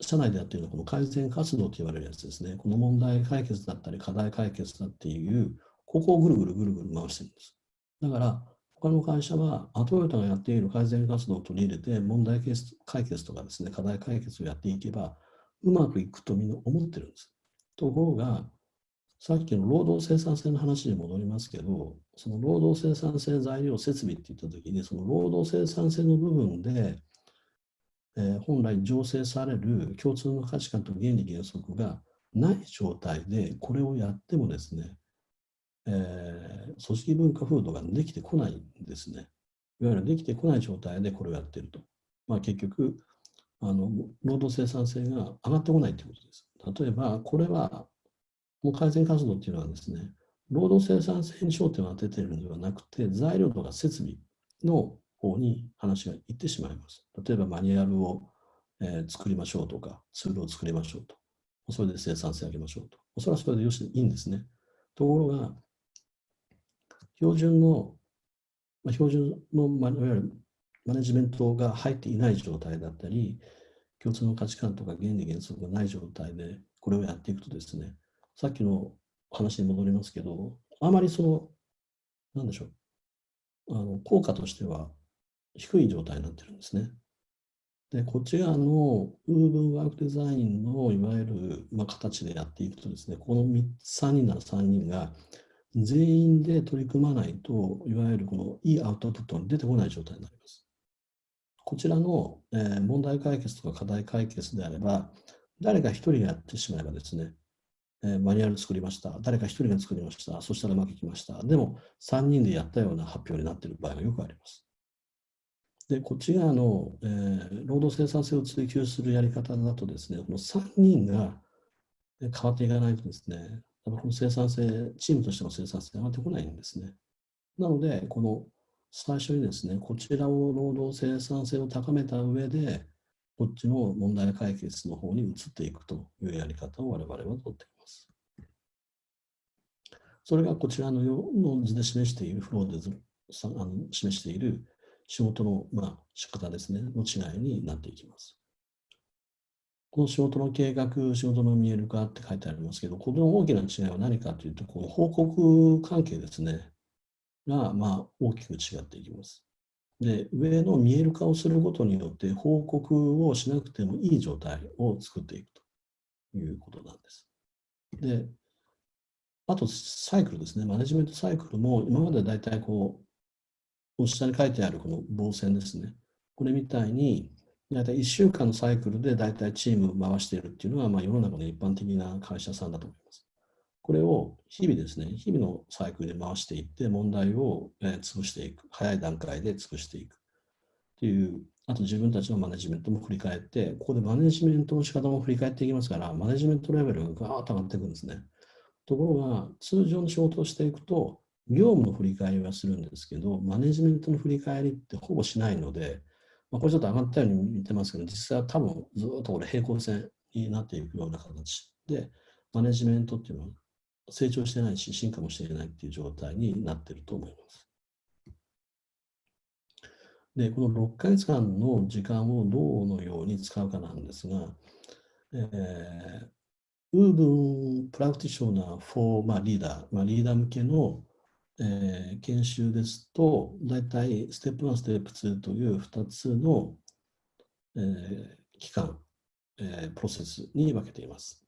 [SPEAKER 1] 社内でやっているのはこの改善活動と言われるやつですね。この問題解決だったり課題解決だっていう、ここをぐるぐるぐるぐる回してるんです。だから、他の会社は、トヨタがやっている改善活動を取り入れて、問題解決とかですね、課題解決をやっていけば、うまくいくとみんな思ってるんです。ところが、さっきの労働生産性の話に戻りますけど、その労働生産性材料設備って言ったときに、その労働生産性の部分で、えー、本来醸成される共通の価値観と原理原則がない状態でこれをやってもですね、えー、組織文化風土ができてこないんですね。いわゆるできてこない状態でこれをやっていると。まあ、結局あの、労働生産性が上がってこないということです。例えば、これは、もう改善活動っていうのはですね、労働生産性に焦点を当てているのではなくて、材料とか設備の方に話がいってしまいます。例えばマニュアルを、えー、作りましょうとか、ツールを作りましょうと。それで生産性上げましょうと。それはそれでよしいいんですね。ところが、標準の、まあ、標準の、まあ、いわゆるマネジメントが入っていない状態だったり、共通の価値観とか原理原則がない状態でこれをやっていくとですね、さっきの話に戻りますけど、あまりその、なんでしょう、あの効果としては低い状態になってるんですね。で、こち側のウーブンワークデザインのいわゆる、まあ、形でやっていくとですね、この3人なら3人が全員で取り組まないと、いわゆるこのいいアウトプットが出てこない状態になります。こちらの、えー、問題解決とか課題解決であれば、誰か一人やってしまえばですね、え、マニュアル作りました。誰か一人が作りました。そしたらうまくいきました。でも、3人でやったような発表になっている場合がよくあります。で、こっち側の、えー、労働生産性を追求するやり方だとですね、この3人が変わっていかないとですね、この生産性、チームとしての生産性が上がってこないんですね。なので、この最初にですね、こちらを労働生産性を高めた上で、こっちの問題解決の方に移っていくというやり方を我々はとっています。それがこちらのよの図で示している、フローであの示している仕事の、まあ、仕方ですね、の違いになっていきます。この仕事の計画、仕事の見える化って書いてありますけど、この大きな違いは何かというと、この報告関係ですね、が、まあ、大きく違っていきます。で、上の見える化をすることによって、報告をしなくてもいい状態を作っていくということなんです。で、あと、サイクルですね。マネジメントサイクルも、今までだいたいこう、下に書いてあるこの棒線ですね。これみたいに、大体1週間のサイクルで大体チームを回しているっていうのは、まあ、世の中の一般的な会社さんだと思います。これを日々ですね、日々のサイクルで回していって、問題を、潰していく。早い段階で潰していく。っていう、あと自分たちのマネジメントも振り返って、ここでマネジメントの仕方も振り返っていきますから、マネジメントレベルがガーッと上がっていくんですね。ところが、通常の仕事をしていくと、業務の振り返りはするんですけど、マネジメントの振り返りってほぼしないので、まあ、これちょっと上がったように見てますけど、実際は多分ずっとこれ平行線になっていくような形で、マネジメントっていうのは成長してないし、進化もしていないっていう状態になっていると思います。で、この6ヶ月間の時間をどうのように使うかなんですが、えー、Woven Practitioner for、まあ、リーダー、まあ、リーダー向けのえー、研修ですと、大体ステップ1、ステップ2という2つの、えー、期間、えー、プロセスに分けています。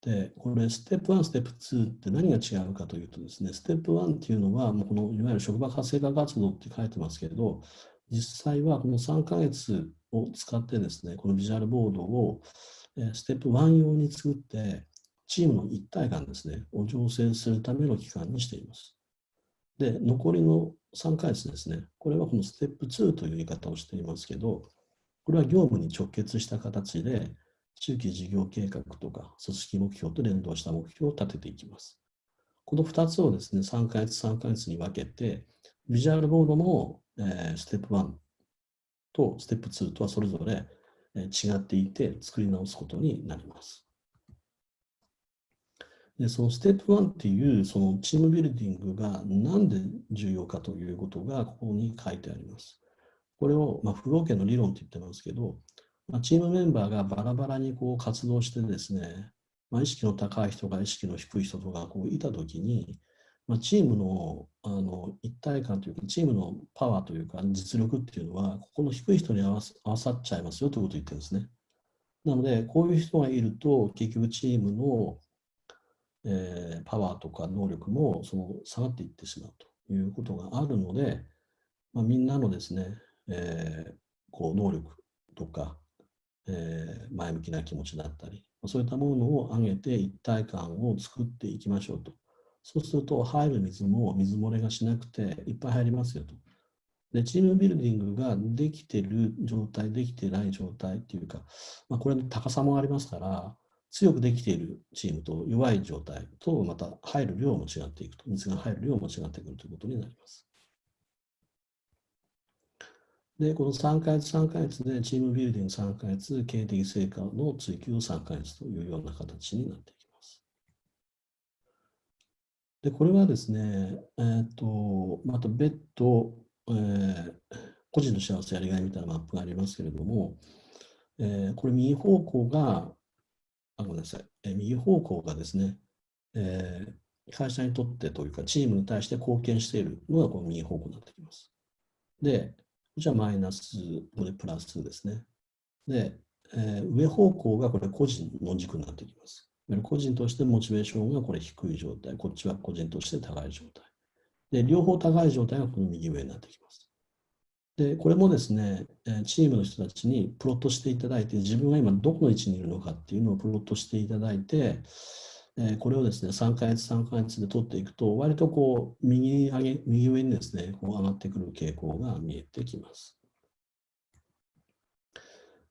[SPEAKER 1] で、これ、ステップ1、ステップ2って何が違うかというとですね、ステップ1っていうのは、もうこのいわゆる職場活性化活動って書いてますけれど、実際はこの3ヶ月を使ってですね、このビジュアルボードを、ステップ1用に作って、チームの一体感ですね、を醸成するための期間にしています。で、残りの3ヶ月ですね、これはこのステップ2という言い方をしていますけど、これは業務に直結した形で、中期事業計画とか組織目標と連動した目標を立てていきます。この2つをですね、3ヶ月3ヶ月に分けて、ビジュアルボードも、えー、ステップ1とステップ2とはそれぞれ違っていて作り直すことになります。でそのステップ1っていうそのチームビルディングが何で重要かということがここに書いてあります。これを、まあ、不合計の理論って言ってますけど、まあ、チームメンバーがバラバラにこう活動してですね、まあ、意識の高い人が意識の低い人とかこういたときに、まあ、チームのあの一体感というか、チームのパワーというか、実力っていうのは、ここの低い人に合わさっちゃいますよということを言ってるんですね。なので、こういう人がいると、結局チームの、えー、パワーとか能力もその下がっていってしまうということがあるので、まあ、みんなのですね、えー、こう能力とか、えー、前向きな気持ちだったり、そういったものを上げて一体感を作っていきましょうと。そうすると入る水も水漏れがしなくていっぱい入りますよと。で、チームビルディングができてる状態、できてない状態っていうか、まあ、これの高さもありますから、強くできているチームと弱い状態とまた入る量も違っていくと、水が入る量も違ってくるということになります。で、この3ヶ月3ヶ月でチームビルディング3ヶ月、経営的成果の追求を3ヶ月というような形になっています。で、これはですね、えっ、ー、と、また別途、えー、個人の幸せやりがいみたいなマップがありますけれども、えー、これ右方向が、あ、ごめんなさい、えー、右方向がですね、えー、会社にとってというか、チームに対して貢献しているのがこの右方向になってきます。で、じゃあマイナス、これプラスですね。で、えー、上方向がこれ個人の軸になってきます。個人としてモチベーションがこれ低い状態、こっちは個人として高い状態。で、両方高い状態がこの右上になってきます。で、これもですね、チームの人たちにプロットしていただいて、自分が今どこの位置にいるのかっていうのをプロットしていただいて、えこれをですね、3ヶ月、3ヶ月で取っていくと、割とこう、右上げ、右上にですね、こう上がってくる傾向が見えてきます。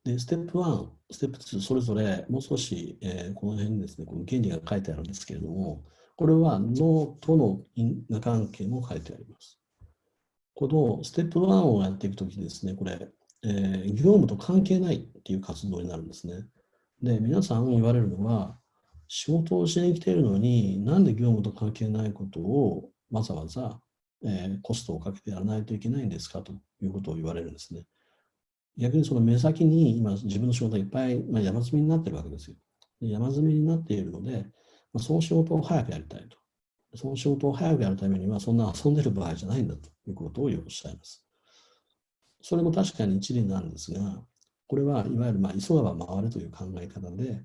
[SPEAKER 1] で、ステップ1、ステップ2、それぞれもう少し、えー、この辺にですね、この原理が書いてあるんですけれども、これは脳との因果関係も書いてあります。このステップ1をやっていくときですね、これ、えー、業務と関係ないっていう活動になるんですね。で、皆さん言われるのは、仕事をしに来ているのに、なんで業務と関係ないことをわざわざ、えー、コストをかけてやらないといけないんですかということを言われるんですね。逆にその目先に今自分の仕事がいっぱい、まあ、山積みになってるわけですよ。で山積みになっているので、まあ、その仕事を早くやりたいと。その仕事を早くやるためには、そんな遊んでる場合じゃないんだということをよくおっしゃいます。それも確かに一理なんですが、これはいわゆるまあ急がば回れという考え方で、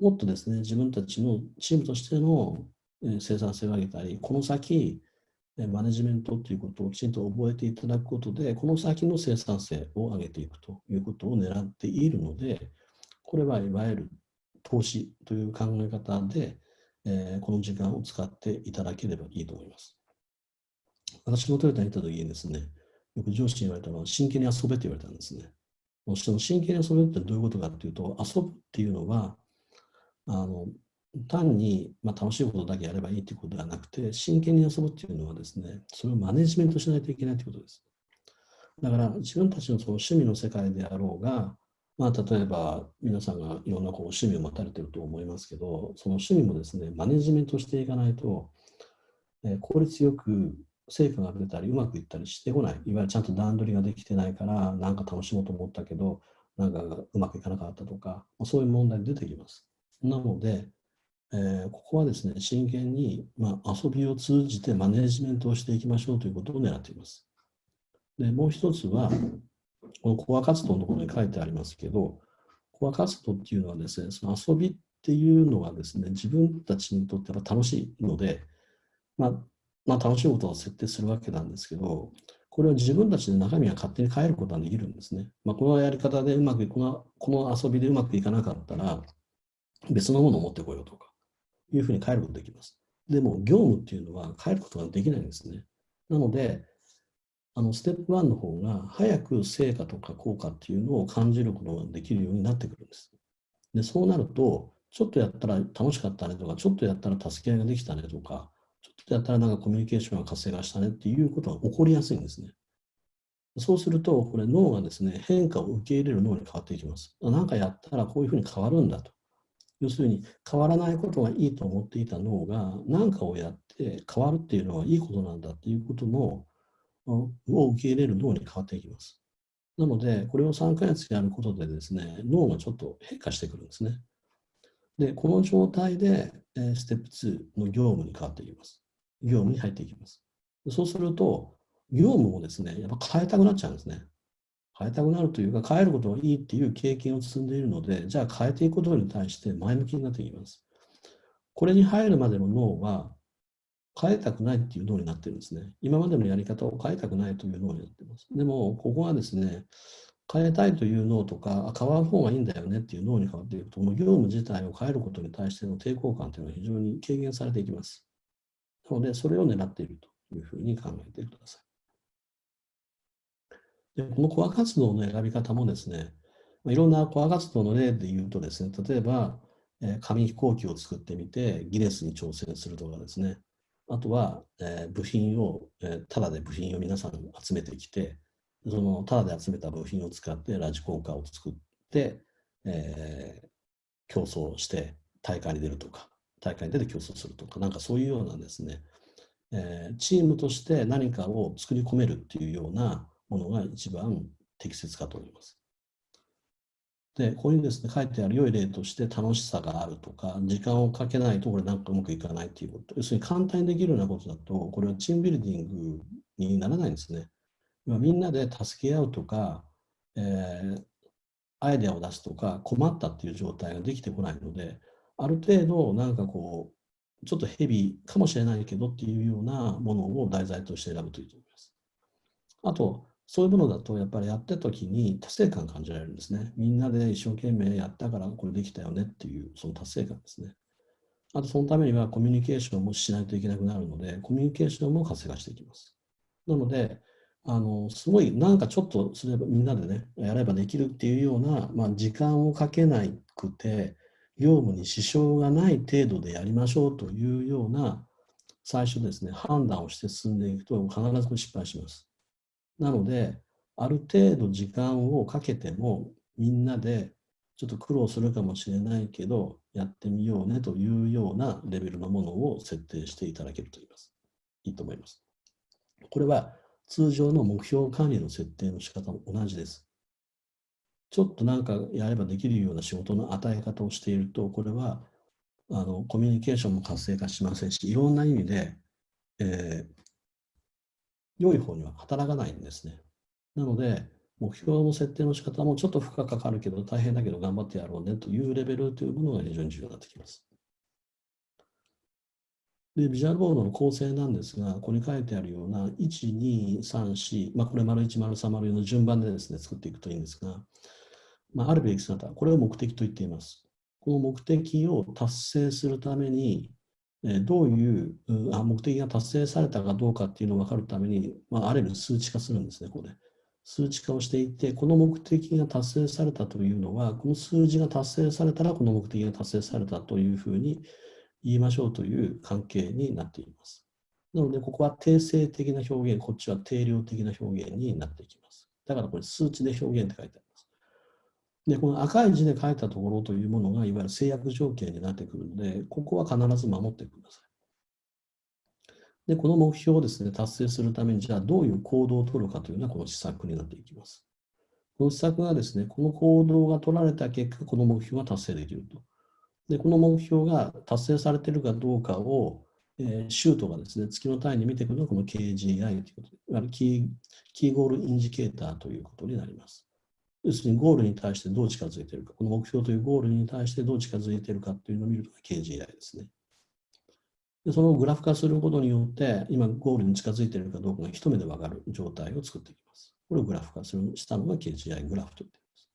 [SPEAKER 1] もっとですね、自分たちのチームとしての生産性を上げたり、この先、マネジメントということをきちんと覚えていただくことで、この先の生産性を上げていくということを狙っているので、これはいわゆる投資という考え方で、えー、この時間を使っていただければいいと思います。私もトヨタにいた時にですね、よく上司に言われたのは、真剣に遊べって言われたんですね。その真剣に遊べってどういうことかっていうと、遊ぶっていうのは、あの単に、まあ、楽しいことだけやればいいということではなくて、真剣に遊ぶっていうのはですね、それをマネジメントしないといけないということです。だから自分たちのその趣味の世界であろうが、まあ、例えば皆さんがいろんなこう趣味を持たれていると思いますけど、その趣味もですね、マネジメントしていかないと、え、効率よく成果が出たり、うまくいったりしてこない。いわゆるちゃんと段取りができてないから、なんか楽しもうと思ったけど、なんかうまくいかなかったとか、そういう問題出てきます。なので、えー、ここはですね、真剣に、まあ、遊びを通じてマネジメントをしていきましょうということを狙っています。で、もう一つは、このコア活動のところに書いてありますけど、コア活動っていうのはですね、その遊びっていうのはですね、自分たちにとっては楽しいので、まあ、まあ、楽しいことを設定するわけなんですけど、これは自分たちで中身が勝手に変えることができるんですね。まあ、このやり方でうまくこの、この遊びでうまくいかなかったら、別のものを持ってこようとか、いうふうに変えることができます。でも、業務っていうのは変えることができないんですね。なので、あのステップ1の方が早く成果とか効果っていうのを感じることができるようになってくるんです。で、そうなると、ちょっとやったら楽しかったねとか、ちょっとやったら助け合いができたねとか、ちょっとやったらなんかコミュニケーションが活性化したねっていうことが起こりやすいんですね。そうすると、これ脳がですね、変化を受け入れる脳に変わっていきます。何かやったらこういうふうに変わるんだと。要するに、変わらないことがいいと思っていた脳が、何かをやって変わるっていうのはいいことなんだっていうことのを受け入れる脳に変わっていきます。なので、これを3ヶ月やることでですね、脳がちょっと変化してくるんですね。で、この状態で、えステップ2の業務に変わっていきます。業務に入っていきます。そうすると、業務をですね、やっぱ変えたくなっちゃうんですね。変えたくなるというか、変えることがいいっていう経験を積んでいるので、じゃあ変えていくことに対して前向きになっていきます。これに入るまでの脳は、変えたくないっていう脳になってるんですね。今までのやり方を変えたくないという脳になってます。でも、ここはですね、変えたいという脳とか、変わる方がいいんだよねっていう脳に変わっていくと、この業務自体を変えることに対しての抵抗感というのは非常に軽減されていきます。なので、それを狙っているというふうに考えてください。でこのコア活動の選び方もですね、いろんなコア活動の例で言うとですね、例えば、え紙飛行機を作ってみてギネスに挑戦するとかですね、あとは、えー、部品を、えー、ただで部品を皆さん集めてきて、そのただで集めた部品を使ってラジコンカーを作って、えー、競争して大会に出るとか、大会に出て競争するとか、なんかそういうようなですね、えー、チームとして何かを作り込めるっていうようなものが一番適切かと思います。で、こういうですね、書いてある良い例として楽しさがあるとか、時間をかけないとこれなんかうまくいかないっていうこと。要するに簡単にできるようなことだと、これはチームビルディングにならないんですね。みんなで助け合うとか、えー、アイデアを出すとか、困ったっていう状態ができてこないので、ある程度なんかこう、ちょっとヘビーかもしれないけどっていうようなものを題材として選ぶといいと思います。あと、そういうものだと、やっぱりやった時に達成感感じられるんですね。みんなで一生懸命やったからこれできたよねっていう、その達成感ですね。あと、そのためにはコミュニケーションもしないといけなくなるので、コミュニケーションも活性化していきます。なので、あのすごいなんかちょっとすればみんなでね、やればできるっていうような、まあ、時間をかけなくて、業務に支障がない程度でやりましょうというような最初ですね、判断をして進んでいくと必ず失敗します。なので、ある程度時間をかけても、みんなでちょっと苦労するかもしれないけど、やってみようねというようなレベルのものを設定していただけるといいます。いいと思います。これは通常の目標管理の設定の仕方も同じです。ちょっとなんかやればできるような仕事の与え方をしていると、これはあのコミュニケーションも活性化しませんし、いろんな意味で、えー、良い方には働かないんですね。なので、目標の設定の仕方もちょっと負荷かかるけど大変だけど頑張ってやろうねというレベルというものが非常に重要になってきます。で、ビジュアルボードの構成なんですが、ここに書いてあるような1、2、3、4、まあ、これ丸1、丸3、丸4の順番でですね、作っていくといいんですが、まあ、あるべき姿、これを目的と言っています。この目的を達成するために、どういう目的が達成されたかどうかっていうのを分かるために、まあ、ある意味数値化するんですね、ここで。数値化をしていて、この目的が達成されたというのは、この数字が達成されたら、この目的が達成されたというふうに言いましょうという関係になっています。なので、ここは定性的な表現、こっちは定量的な表現になっていきます。だからこれ数値で表現って書いてあります。で、この赤い字で書いたところというものが、いわゆる制約条件になってくるので、ここは必ず守ってください。で、この目標をですね、達成するために、じゃあどういう行動を取るかというのは、この施策になっていきます。この施策がですね、この行動が取られた結果、この目標が達成できると。で、この目標が達成されているかどうかを、えー、シュートがですね、月の単位に見ていくのがこの KGI ということで、いわゆるキーキーゴールインジケーターということになります。要するにゴールに対してどう近づいているか、この目標というゴールに対してどう近づいているかというのを見るのが KGI ですね。でそのグラフ化することによって、今ゴールに近づいているかどうかが一目でわかる状態を作っていきます。これをグラフ化するしたのが KGI グラフと言っています。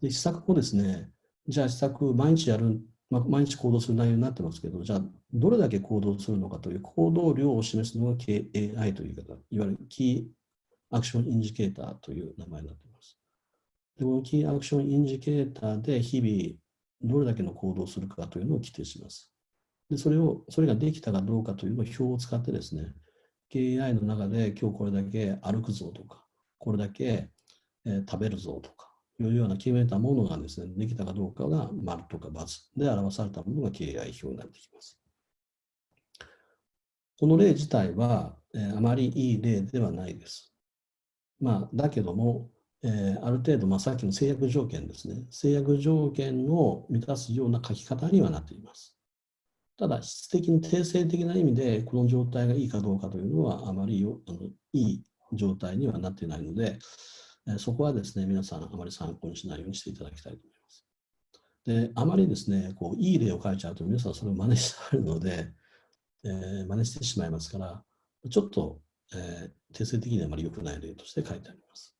[SPEAKER 1] で、施策をですね、じゃあ施策毎日やる、まあ、毎日行動する内容になってますけど、じゃあどれだけ行動するのかという行動量を示すのが KAI という言い方、いわゆるキーアクションインジケーターという名前になっています。でこのキーアクションインジケーターで日々どれだけの行動をするかというのを規定します。でそれを、それができたかどうかというのを表を使ってですね、KI の中で今日これだけ歩くぞとか、これだけ、え、食べるぞとか、いうような決めたものがですね、できたかどうかが丸とか×で表されたものが KI 表になってきます。この例自体は、え、あまりいい例ではないです。まあ、だけども、えー、ある程度、まあ、さっきの制約条件ですね、制約条件を満たすような書き方にはなっています。ただ、質的に定性的な意味で、この状態がいいかどうかというのは、あまりよあのいい状態にはなっていないので、えそこはですね、皆さんあまり参考にしないようにしていただきたいと思います。で、あまりですね、こういい例を書いちゃうと皆さんそれを真似してあるので、えー、真似してしまいますから、ちょっと、えー、定性的にはあまり良くない例として書いてあります。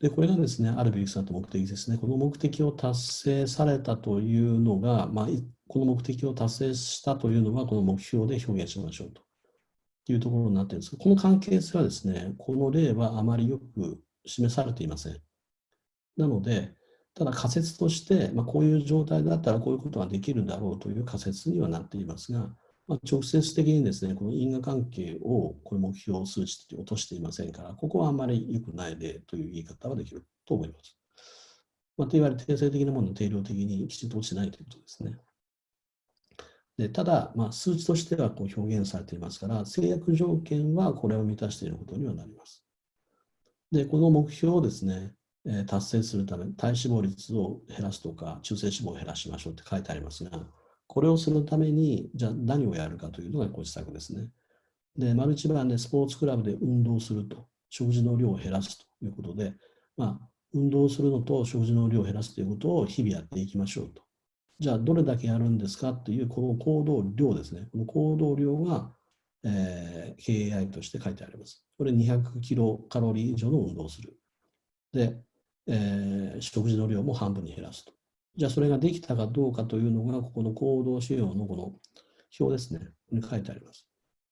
[SPEAKER 1] で、これがですね、あるべき姿目的ですね。この目的を達成されたというのが、まあ、この目的を達成したというのは、この目標で表現しましょうと。いうところになっているんですが、この関係性はですね、この例はあまりよく示されていません。なので、ただ仮説として、まあ、こういう状態だったらこういうことができるだろうという仮説にはなっていますが、まあ、直接的にですね、この因果関係をこれ目標数値と落としていませんから、ここはあまり良くない例という言い方はできると思います。まあ、といわれ定性的なものを定量的にきちんと落ちないということですね。でただ、まあ、数値としてはこう表現されていますから、制約条件はこれを満たしていることにはなります。で、この目標をですね、え達成するため、体脂肪率を減らすとか、中性脂肪を減らしましょうって書いてありますが、これをするために、じゃあ何をやるかというのがご自宅ですね。で、丸一番でスポーツクラブで運動すると、食事の量を減らすということで、まあ、運動するのと食事の量を減らすということを日々やっていきましょうと。じゃあ、どれだけやるんですかっていう、この行動量ですね。この行動量が、えー、KAI として書いてあります。これ200キロカロリー以上の運動をする。で、えー、食事の量も半分に減らすと。じゃあ、それができたかどうかというのが、ここの行動指標のこの表ですね。に書いてあります。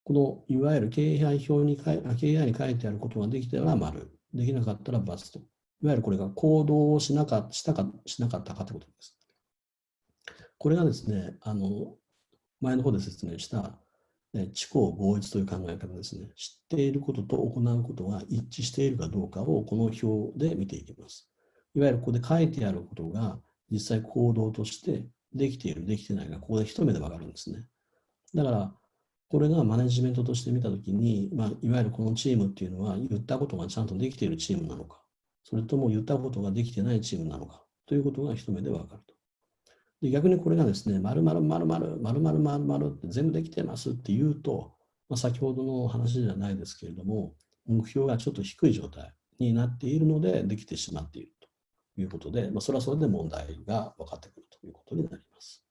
[SPEAKER 1] このいわゆる KAI 表に書い KI に書いてあることができたら丸、できなかったら×と。いわゆるこれが行動をしなかしたかしなかったかということです。これがですね、あの前の方で説明した、ね、知行合一という考え方ですね。知っていることと行うことが一致しているかどうかをこの表で見ていきます。いわゆるここで書いてあることが実際行動としてできている、できてないがここで一目でわかるんですね。だから、これがマネジメントとして見たときに、まあ、いわゆるこのチームっていうのは言ったことがちゃんとできているチームなのか、それとも言ったことができてないチームなのかということが一目でわかると。で逆にこれがですね、〇〇〇〇〇〇〇〇って全部できてますって言うと、まあ、先ほどの話じゃないですけれども、目標がちょっと低い状態になっているので、できてしまっているいうことで、まあ、それはそれで問題が分かってくるということになります。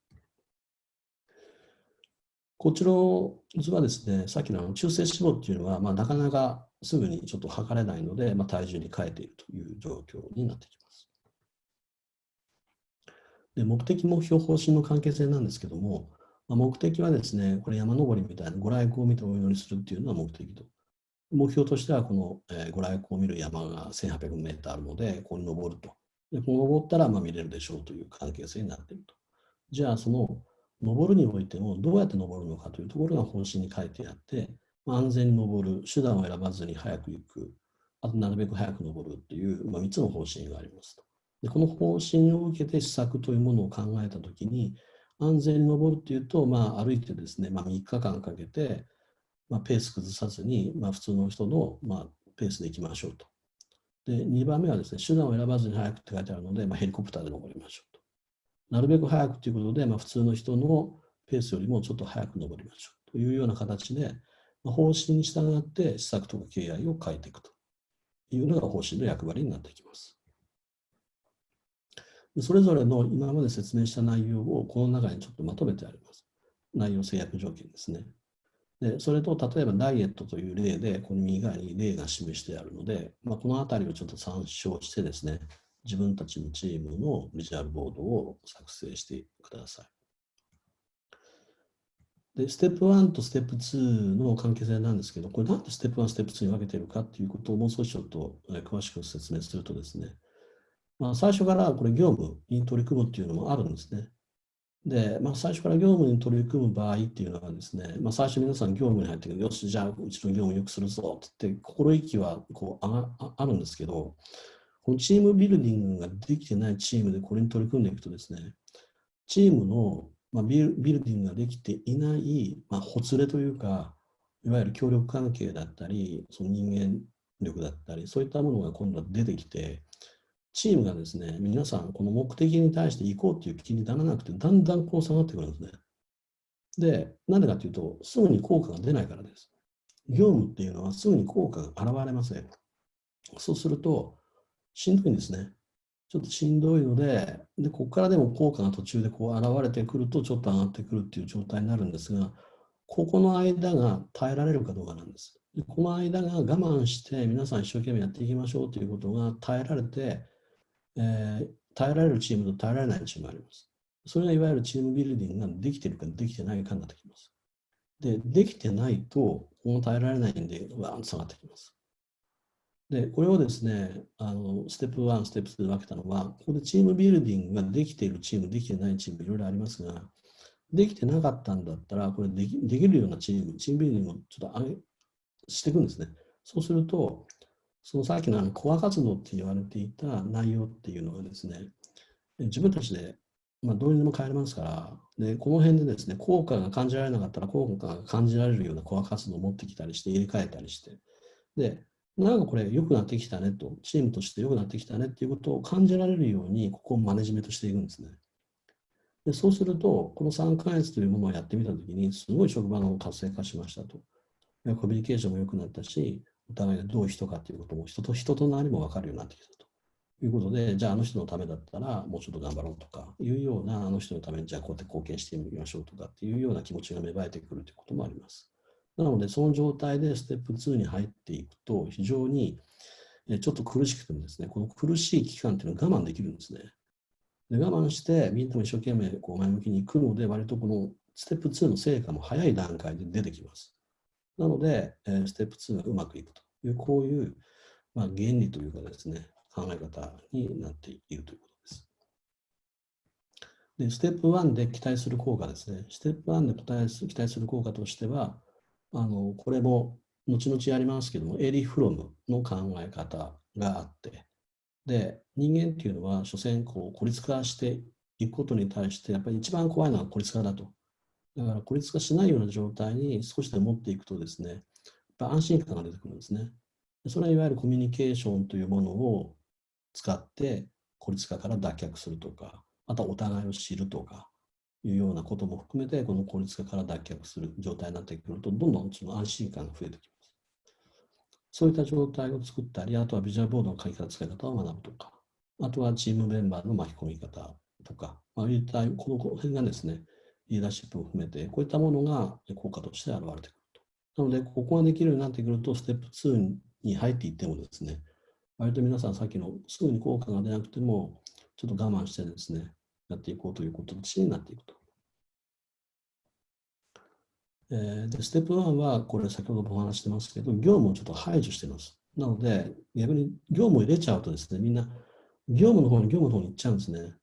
[SPEAKER 1] こちらの図はですね、さっきの中性脂肪っていうのは、まあ、なかなかすぐにちょっと測れないので、まあ、体重に変えているという状況になってきます。で目的、目標、方針の関係性なんですけども、まあ、目的はですね、これ山登りみたいなご来光を見てお祈りするっていうのは目的と。目標としては、この、えー、ご来光を見る山が1800メートルあるので、ここに登ると。で、この登ったらまあ見れるでしょうという関係性になっていると。じゃあ、その登るにおいてもどうやって登るのかというところが方針に書いてあって、ま、安全に登る、手段を選ばずに早く行く、あとなるべく早く登るっていう、まあ、3つの方針がありますと。でこの方針を受けて施策というものを考えたときに、安全に登るっていうと、まあ、歩いてですね、まあ、3日間かけて、まあ、ペース崩さずに、まあ、普通の人の、まあ、ペースで行きましょうと。で、2番目はですね、手段を選ばずに早くって書いてあるので、まあ、ヘリコプターで登りましょうと。なるべく早くということで、まあ、普通の人のペースよりもちょっと早く登りましょうというような形で、まあ、方針に従って施策とか敬愛を変えていくというのが方針の役割になってきます。それぞれの今まで説明した内容をこの中にちょっとまとめてあります。内容制約条件ですね。でそれと例えばダイエットという例で、この右側に例が示してあるので、まあ、このあたりをちょっと参照してですね、自分たちのチームのビジュアルボードを作成してください。で、ステップ1とステップ2の関係性なんですけど、これなんでステップ1、ステップ2に分けてるかっていうことをもう少しちょっと詳しく説明するとですね、まあ、最初からこれ業務に取り組むっていうのもあるんですね。で、まあ、最初から業務に取り組む場合っていうのはですね、まあ、最初皆さん業務に入ってよし、じゃあうちの業務をよくするぞってって心意気はこうああるんですけど、このチームビルディングができてないチームでこれに取り組んでいくとですね、チームの、まあ、ビルビルディングができていない、まあ、ほつれというか、いわゆる協力関係だったり、その人間力だったり、そういったものが今度は出てきて、チームがですね、皆さん、この目的に対して行こうっていう気にならなくて、だんだんこう下がってくるんですね。で、なんでかというと、すぐに効果が出ないからです。業務っていうのはすぐに効果が現れません。そうすると、しんどいんですね。ちょっとしんどいので、でここからでも効果が途中でこう現れてくると、ちょっと上がってくるっていう状態になるんですが、ここの間が耐えられるかどうかなんです。でこの間が我慢して皆さん一生懸命やっていきましょうということが耐えられて、えー、耐えられるチームと耐えられないチームがあります。それがいわゆるチームビルディングができているかできてないかになってきます。で、できてないと、この耐えられないんで、わーんと下がってきます。で、これをですね、あのステップ1、ステップ2で分けたのは、ここでチームビルディングができているチーム、できてないチーム、いろいろありますが、できてなかったんだったら、これできできるようなチーム、チームビルディングをちょっと上げしていくんですね。そうすると、そのさっきのあのコア活動って言われていた内容っていうのがですね、自分たちで、まあ、どうにでも変えれますから、でこの辺でですね、効果が感じられなかったら、効果が感じられるようなコア活動を持ってきたりして、入れ替えたりして、で、なんかこれ良くなってきたねと、チームとして良くなってきたねっていうことを感じられるように、ここをマネジメントしていくんですね。でそうすると、この3ヶ月というものをやってみたときに、すごい職場の活性化しましたと。コミュニケーションも良くなったし、お互いがどういう人かということも、人と人となりも分かるようになってきたということで、じゃああの人のためだったらもうちょっと頑張ろうとかいうような、あの人のためにじゃあこうやって貢献してみましょうとかっていうような気持ちが芽生えてくるということもあります。なので、その状態でステップ2に入っていくと、非常にちょっと苦しくてもですね、この苦しい期間っていうのは我慢できるんですね。で我慢して、みんなも一生懸命こう前向きに行くので、割とこのステップ2の成果も早い段階で出てきます。なので、ステップ2がうまくいくという、こういう、まあ、原理というかですね、考え方になっているということです。で、ステップ1で期待する効果ですね。ステップ1で期待す期待する効果としては、あのこれも後々やりますけども、エリ・フロムの考え方があって、で、人間っていうのは、所詮こう孤立化していくことに対して、やっぱり一番怖いのは孤立化だと。だから孤立化しないような状態に少しでも持っていくとですね、やっぱ安心感が出てくるんですね。それはいわゆるコミュニケーションというものを使って孤立化から脱却するとか、あとはお互いを知るとかいうようなことも含めて、この孤立化から脱却する状態になってくると、どんどんその安心感が増えてきます。そういった状態を作ったり、あとはビジュアルボードの書き方、使い方を学ぶとか、あとはチームメンバーの巻き込み方とか、まあ、いったこの辺がですね、リーダーシップを含めて、こういったものが効果として現れてくると。なので、ここができるようになってくると、ステップ2に入っていってもですね、割と皆さんさっきのすぐに効果が出なくても、ちょっと我慢してですね、やっていこうということになっていくと。えー、で、ステップ1は、これ先ほどもお話してますけど、業務をちょっと排除してます。なので、逆に業務を入れちゃうとですね、みんな業務の方に業務の方に行っちゃうんですね。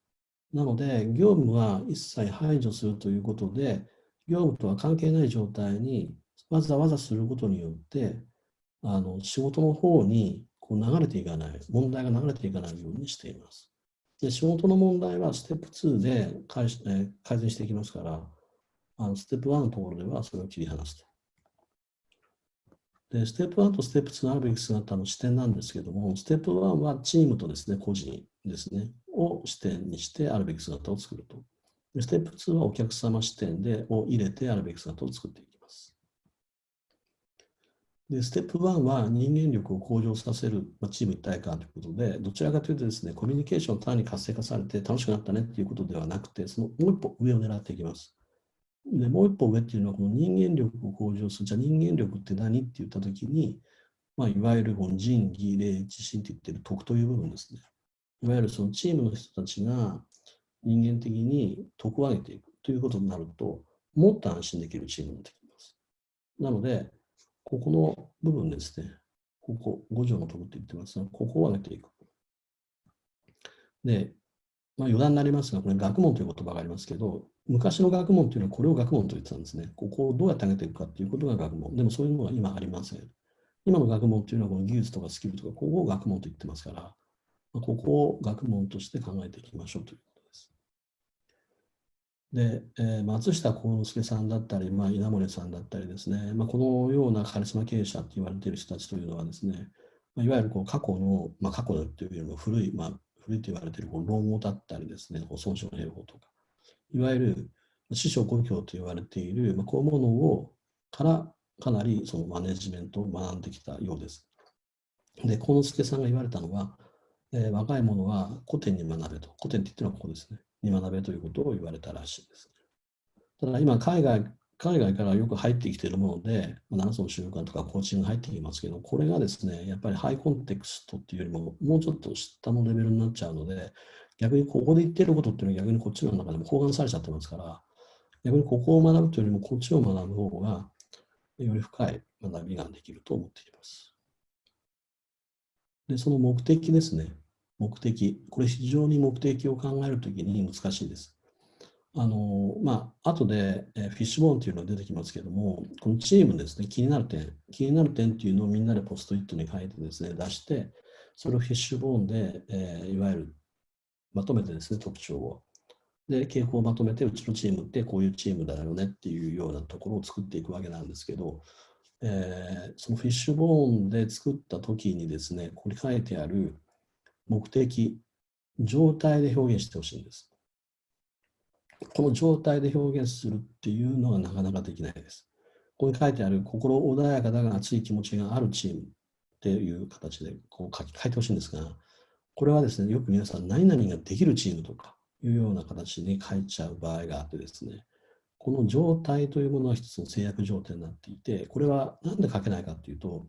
[SPEAKER 1] なので、業務は一切排除するということで、業務とは関係ない状態にわざわざすることによって、あの仕事の方にこう流れていかない、問題が流れていかないようにしています。で仕事の問題はステップ2で改改善していきますから、あのステップ1のところではそれを切り離すと。で、ステップ1とステップ2のあるべき姿の視点なんですけども、ステップ1はチームとですね、個人ですね、を視点にしてあるべき姿を作ると。でステップ2はお客様視点でを入れてあるべき姿を作っていきます。で、ステップ1は人間力を向上させる、まあ、チーム一体感ということで、どちらかというとですね、コミュニケーションを単に活性化されて楽しくなったねっていうことではなくて、そのもう一歩上を狙っていきます。で、もう一歩上っていうのは、この人間力を向上する。じゃあ人間力って何って言ったときに、まあ、いわゆるこの仁義、礼、自信って言ってる徳という部分ですね。いわゆるそのチームの人たちが人間的に徳を上げていくということになると、もっと安心できるチームになってきます。なので、ここの部分ですね、ここ、五条の徳って言ってますが、ここを上げていく。で、まあ、余談になりますが、これ学問という言葉がありますけど、昔の学問というのはこれを学問と言ってたんですね。ここをどうやって上げていくかということが学問。でもそういうものは今ありません。今の学問というのはこの技術とかスキルとか、ここを学問と言ってますから、ここを学問として考えていきましょうということです。で、えー、松下幸之助さんだったり、まあ、稲森さんだったりですね、まあ、このようなカリスマ経営者って言われている人たちというのはですね、まあ、いわゆるこう過去の、まあ、過去というよりも古い、まあ、古いと言われているこう論語だったりですね、損傷の兵法とか、いわゆる師匠故郷と言われている、まあ、こういうものをからかなりそのマネジメントを学んできたようです。で、幸之助さんが言われたのは、えー、若い者は古典に学べと。古典って言ってるのはここですね。に学べということを言われたらしいです、ただ今、海外、海外からよく入ってきているもので、7つの習慣とかコーチング入ってきますけど、これがですね、やっぱりハイコンテクストっていうよりも、もうちょっと下のレベルになっちゃうので、逆にここで言ってることっていうのは逆にこっちの中でも包含されちゃってますから、逆にここを学ぶというよりもこっちを学ぶ方が、より深い学びができると思っています。で、その目的ですね。目的。これ非常に目的を考えるときに難しいです。あの、まあ、後で、フィッシュボーンというのが出てきますけども、このチームですね、気になる点、気になる点っていうのをみんなでポストイットに書いてですね、出して、それをフィッシュボーンで、えー、いわゆるまとめてですね、特徴を。で、傾向をまとめて、うちのチームってこういうチームだよねっていうようなところを作っていくわけなんですけど、えー、そのフィッシュボーンで作った時にですね、ここに書いてある目的、状態で表現してほしいんです。この状態で表現するっていうのはなかなかできないです。ここに書いてある心穏やかだが熱い気持ちがあるチームっていう形でこう書いてほしいんですが、これはですね、よく皆さん何々ができるチームとかいうような形に書いちゃう場合があってですね、この状態というものは一つの制約条件になっていて、これは何で書けないかというと、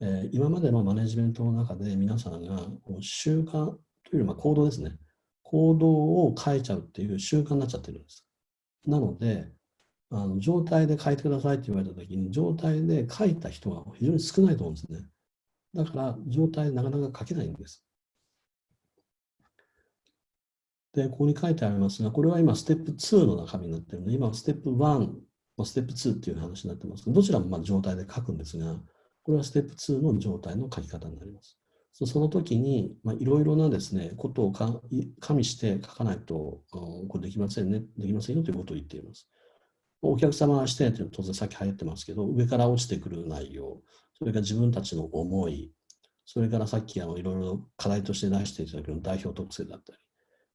[SPEAKER 1] えー、今までのマネジメントの中で皆さんが習慣というよりも行動ですね、行動を変えちゃうっていう習慣になっちゃってるんです。なので、あの状態で書いてくださいって言われたときに、状態で書いた人が非常に少ないと思うんですね。だから、状態なかなか書けないんです。で、ここに書いてありますが、これは今、ステップ2の中身になっているので、今、ステップ1、ステップ2っていう話になってますけど、どちらもま状態で書くんですが、これはステップ2の状態の書き方になります。その時に、いろいろなですね、ことを加味して書かないと、これできませんね、できませんよということを言っています。お客様視点というのは当然さっき流行ってますけど、上から落ちてくる内容、それから自分たちの思い、それからさっきあのいろいろ課題として出していただける代表特性だったり、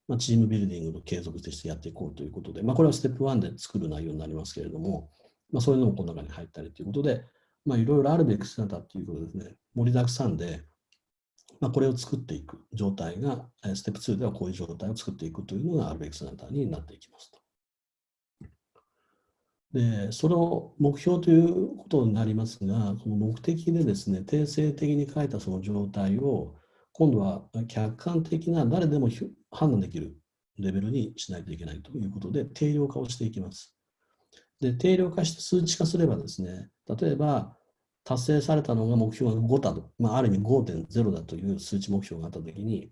[SPEAKER 1] まあ、チームビルディングの継続としてやっていこうということで、まあ、これはステップ1で作る内容になりますけれども、まあ、そういうのもこの中に入ったりということで、まあ、いろいろあるべき姿ということですね、盛りだくさんで、まあ、これを作っていく状態が、ステップ2ではこういう状態を作っていくというのがあるべき姿になっていきますと。で、その目標ということになりますが、この目的でですね、定性的に書いたその状態を、今度は客観的な誰でも判断できるレベルにしないといけないということで、定量化をしていきます。で、定量化して数値化すればですね、例えば、達成されたのが目標が5だと、まあ、ある意味5.0だという数値目標があったときに、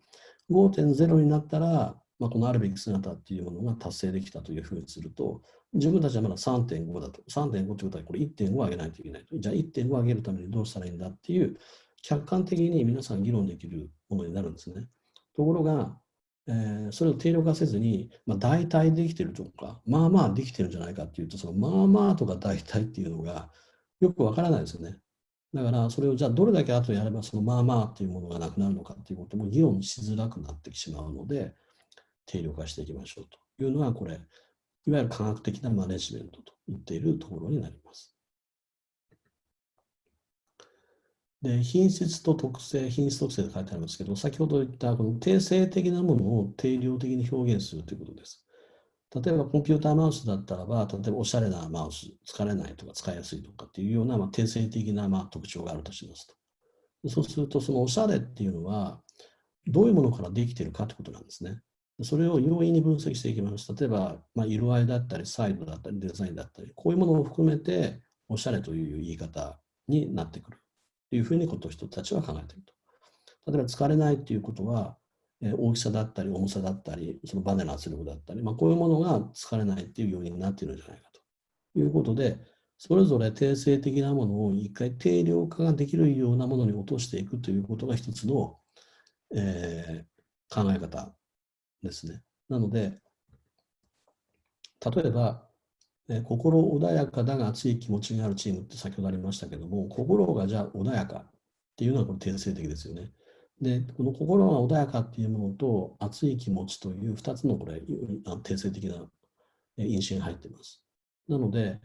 [SPEAKER 1] 5.0になったら、まあ、このあるべき姿っていうものが達成できたというふうにすると、自分たちはまだ3.5だと。3.5ということはこれ1.5上げないといけないと。じゃあ1.5上げるためにどうしたらいいんだっていう、客観的に皆さん議論できるものになるんですね。ところが、えー、それを定量化せずに、まあ、大体できてるとか、まあまあできてるんじゃないかっていうと、そのまあまあとか大体っていうのがよくわからないですよね。だから、それをじゃあどれだけ後やれば、そのまあまあっていうものがなくなるのかっていうことも議論しづらくなってしまうので、定量化していきましょうというのが、これ、いわゆる科学的なマネジメントと言っているところになります。で品質と特性、品質特性と書いてありますけど、先ほど言ったこの定性的なものを定量的に表現するということです。例えばコンピューターマウスだったらば、例えばおしゃれなマウス、疲れないとか使いやすいとかっていうような、まあ、定性的なまあ特徴があるとしますと。そうすると、そのおしゃれっていうのは、どういうものからできているかということなんですね。それを容易に分析していきます。例えば、まあ、色合いだったり、サイドだったり、デザインだったり、こういうものを含めて、おしゃれという言い方になってくるいうふうにこと人たちは考えていると。例えば、疲れないっていうことは、えー、大きさだったり重さだったり、そのバネの圧力だったり、まあ、こういうものが疲れないっていう要因になっているんじゃないかということで、それぞれ定性的なものを一回定量化ができるようなものに落としていくということが一つの、えー、考え方ですね。なので、例えば、えー、心穏やかだが熱い気持ちがあるチームって先ほどありましたけども、心がじゃあ穏やかっていうのはこれ定性的ですよね。で、この心が穏やかっていうものと熱い気持ちという2つのこれ、定性的な因子が入ってます。なので、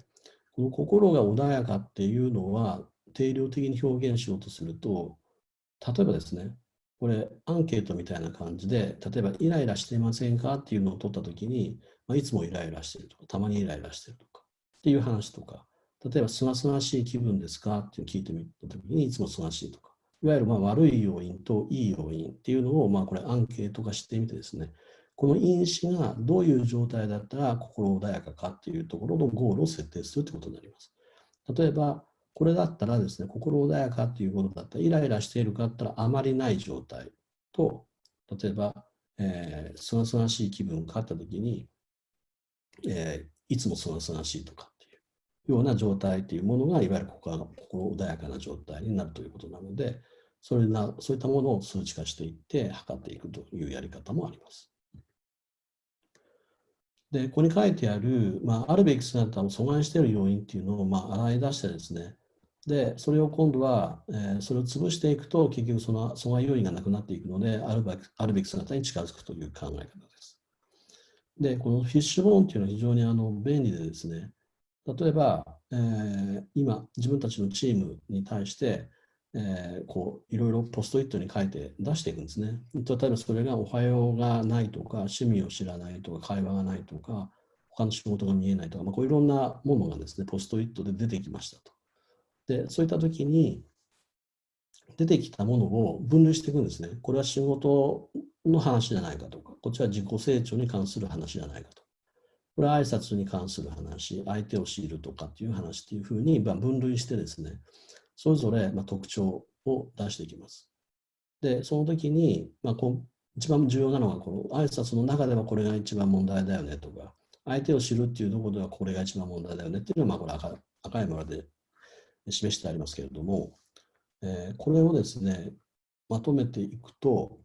[SPEAKER 1] この心が穏やかっていうのは定量的に表現しようとすると、例えばですね、これアンケートみたいな感じで、例えばイライラしていませんかっていうのを取ったときに、まあ、いつもイライラしてるとか、たまにイライラしてるとかっていう話とか、例えばすがすがしい気分ですかって聞いてみたときに、いつもすがしいとか、いわゆるまあ悪い要因といい要因っていうのを、まあこれアンケート化してみてですね、この因子がどういう状態だったら心穏やかかっていうところのゴールを設定するということになります。例えば、これだったらですね、心穏やかっていうことだったら、イライラしているかったらあまりない状態と、例えば、えー、すがすがしい気分かったときに、えー、いつもすがすがしいとかっていうような状態というものが、いわゆる心穏やかな状態になるということなので、それなそういったものを数値化していって測っていくというやり方もあります。で、ここに書いてある、まあ、あるべき姿を阻害している要因っていうのを、まあ、洗い出してですね、で、それを今度は、えー、それを潰していくと、結局その阻害要因がなくなっていくので、あるべきあるべき姿に近づくという考え方です。で、このフィッシュボーンっていうのは非常にあの便利でですね、例えば、えー、今、自分たちのチームに対して、えー、こういろいろポストイットに書いて出していくんですね。例えばそれがおはようがないとか、趣味を知らないとか、会話がないとか、他の仕事が見えないとか、まあ、こういろんなものがですね、ポストイットで出てきましたと。で、そういったときに、出てきたものを分類していくんですね。これは仕事の話じゃないかとか、こっちは自己成長に関する話じゃないかと。これは挨拶に関する話、相手を知るとかっていう話っていうふうに分類してですね、それぞれ特徴を出していきます。で、その時に、まあ、こ一番重要なのは、この挨拶の中ではこれが一番問題だよねとか、相手を知るっていうところではこれが一番問題だよねっていうのは、まあ、これ赤赤い丸で示してありますけれども、えー、これをですね、まとめていくと、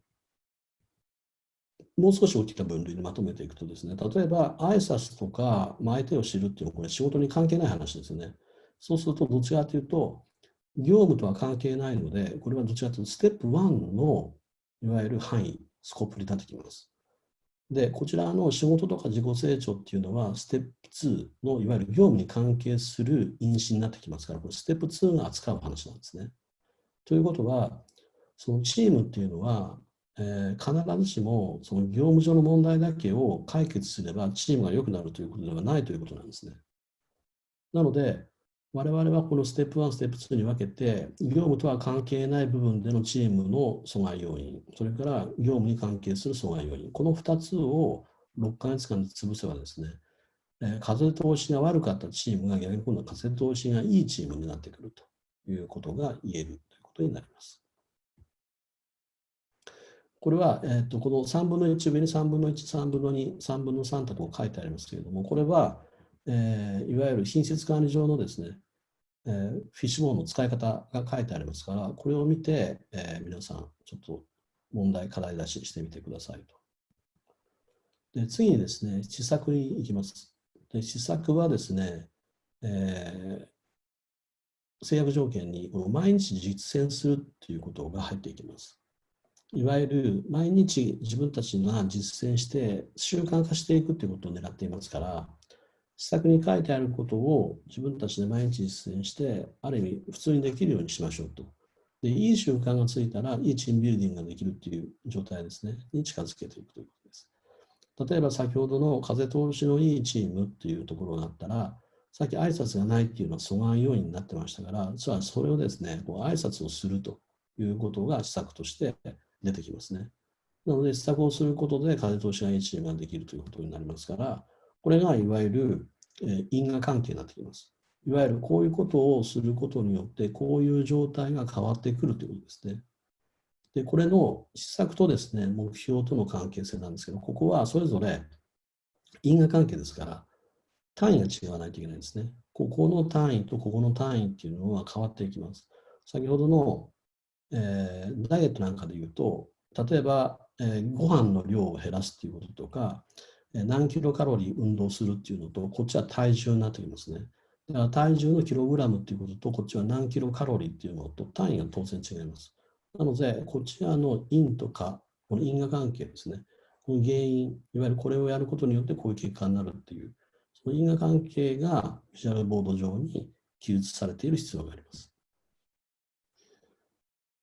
[SPEAKER 1] もう少し大きな分類にまとめていくとですね、例えば挨拶とか、ま、相手を知るっていうのはこれ仕事に関係ない話ですね。そうするとどっちかというと、業務とは関係ないので、これはどちらかというと、ステップ1のいわゆる範囲、スコープになってきます。で、こちらの仕事とか自己成長っていうのは、ステップ2のいわゆる業務に関係する因子になってきますから、これステップ2が扱う話なんですね。ということは、そのチームっていうのは、えー、必ずしもその業務上の問題だけを解決すればチームが良くなるということではないということなんですね。なので、我々はこのステップ1、ステップ2に分けて、業務とは関係ない部分でのチームの阻害要因、それから業務に関係する阻害要因、この2つを6ヶ月間で潰せばですね、え風通しが悪かったチームが逆に今度は風通しがいいチームになってくるということが言えることになります。これは、えーと、この3分の1上に3分の1、3分の2、3分の3とこう書いてありますけれども、これは、えー、いわゆる品質管理上のですね、えー、フィッシュボーンの使い方が書いてありますから、これを見て、えー、皆さん、ちょっと問題、課題出ししてみてくださいと。で次にですね、施策に行きます。で施策はですね、えー、制約条件にこの毎日実践するということが入っていきます。いわゆる毎日自分たちが実践して習慣化していくということを狙っていますから、施策に書いてあることを自分たちで毎日実践して、ある意味普通にできるようにしましょうと。で、いい習慣がついたら、いいチームビルディングができるっていう状態ですね、に近づけていくということです。例えば先ほどの風通しのいいチームっていうところがあったら、さっき挨拶がないっていうのは阻害要因になってましたから、実はそれをですね、こう挨拶をするということが施策として出てきますね。なので、施策をすることで風通しがいいチームができるということになりますから、これがいわゆる、え因果関係になってきます。いわゆるこういうことをすることによって、こういう状態が変わってくるということですね。で、これの施策とですね、目標との関係性なんですけど、ここはそれぞれ因果関係ですから、単位が違わないといけないんですね。ここの単位とここの単位っていうのは変わっていきます。先ほどの、えー、ダイエットなんかで言うと、例えば、えー、ご飯の量を減らすっていうこととか、えー、何キロカロリー運動するっていうのと、こっちは体重になってきますね。だから体重のキログラムっていうことと、こっちは何キロカロリーっていうのと単位が当然違います。なので、こちらの因とか、この因果関係ですね。この原因、いわゆるこれをやることによってこういう結果になるっていう、因果関係がビジュアルボード上に記述されている必要があります。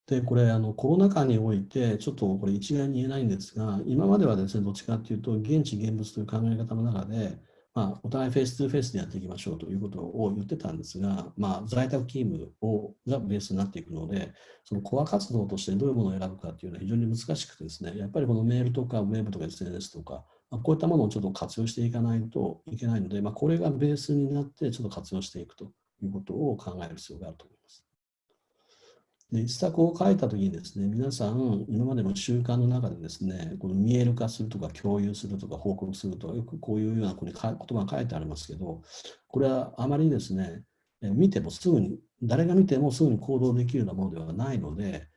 [SPEAKER 1] で、これ、あのコロナ禍において、ちょっとこれ一概に言えないんですが、今まではですね、どっちかというと、現地現物という考え方の中で、まあ、お互いフェイス2フェイスでやっていきましょうということを言ってたんですが、まあ、在宅勤務をがベースになっていくので、そのコア活動としてどういうものを選ぶかというのは非常に難しくてですね、やっぱりこのメールとかウェブとか SNS とか、まあ、こういったものをちょっと活用していかないといけないので、まあ、これがベースになってちょっと活用していくということを考える必要があると思います。で、一作を書いたときにですね、皆さん、今までの習慣の中でですね、この見える化するとか共有するとか報告するとか、よくこういうような言葉が書いてありますけど、これはあまりですね、見てもすぐに、誰が見てもすぐに行動できるようなものではないので、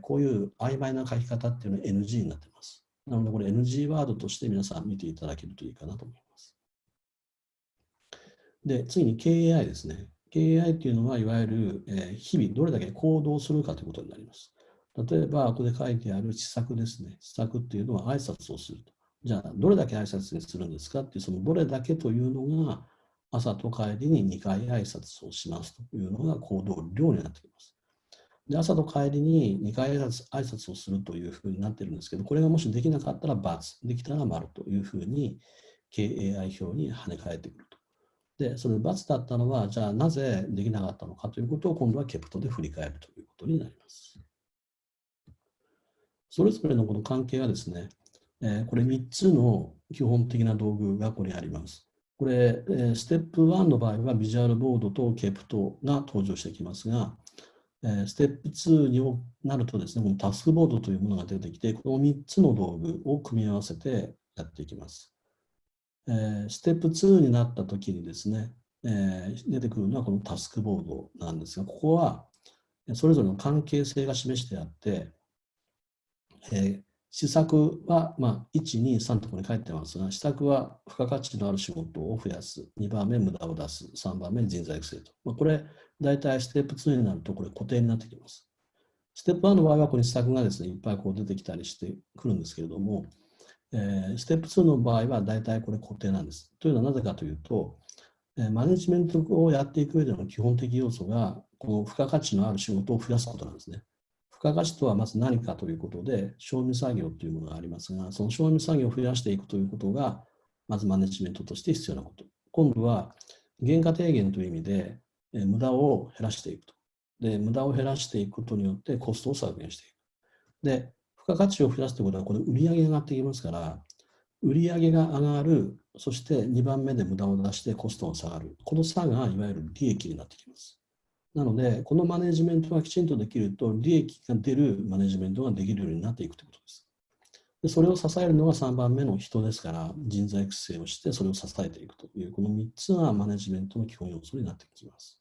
[SPEAKER 1] こういう曖昧な書き方っていうのは NG になっています。なので、これ NG ワードとして皆さん見ていただけるといいかなと思います。で、次に KAI ですね。KAI というのは、いわゆる、え日々どれだけ行動するかということになります。例えば、ここで書いてある施策ですね。施策っていうのは挨拶をすると。じゃあ、どれだけ挨拶にするんですかっていう、そのどれだけというのが、朝と帰りに2回挨拶をしますというのが行動量になってきます。で朝と帰りに2回挨拶挨拶をするというふうになってるんですけど、これがもしできなかったら×、できたら丸というふうに KAI 表に跳ね返ってくると。で、その×だったのは、じゃあなぜできなかったのかということを今度はケプトで振り返るということになります。それぞれのこの関係はですね、えー、これ3つの基本的な道具がここにあります。これ、えー、ステップ1の場合はビジュアルボードとケプトが登場してきますが、え、ステップ2になるとですね、このタスクボードというものが出てきて、この3つの道具を組み合わせてやっていきます。え、ステップ2になった時にですね、え、出てくるのはこのタスクボードなんですが、ここはそれぞれの関係性が示してあって、え、施策は、まあ、1、2、3ところに書いてますが、施策は付加価値のある仕事を増やす、2番目無駄を出す、3番目人材育成と。まあ、これ、大体ステップ2になるとこれ固定になってきます。ステップ1の場合はここに施策がですね、いっぱいこう出てきたりしてくるんですけれども、えー、ステップ2の場合は大体これ固定なんです。というのはなぜかというと、えー、マネジメントをやっていく上での基本的要素が、この付加価値のある仕事を増やすことなんですね。付加価値とはまず何かということで、賞味作業というものがありますが、その賞味作業を増やしていくということが、まずマネジメントとして必要なこと。今度は、原価低減という意味で、え、無駄を減らしていくと。で、無駄を減らしていくことによってコストを削減していく。で、付加価値を増やすということは、これ売上が上がってきますから、売上が上がる、そして2番目で無駄を出してコストが下がる。この差がいわゆる利益になってきます。なので、このマネジメントがきちんとできると、利益が出るマネジメントができるようになっていくということです。でそれを支えるのが3番目の人ですから、人材育成をして、それを支えていくという、この3つがマネジメントの基本要素になってきます。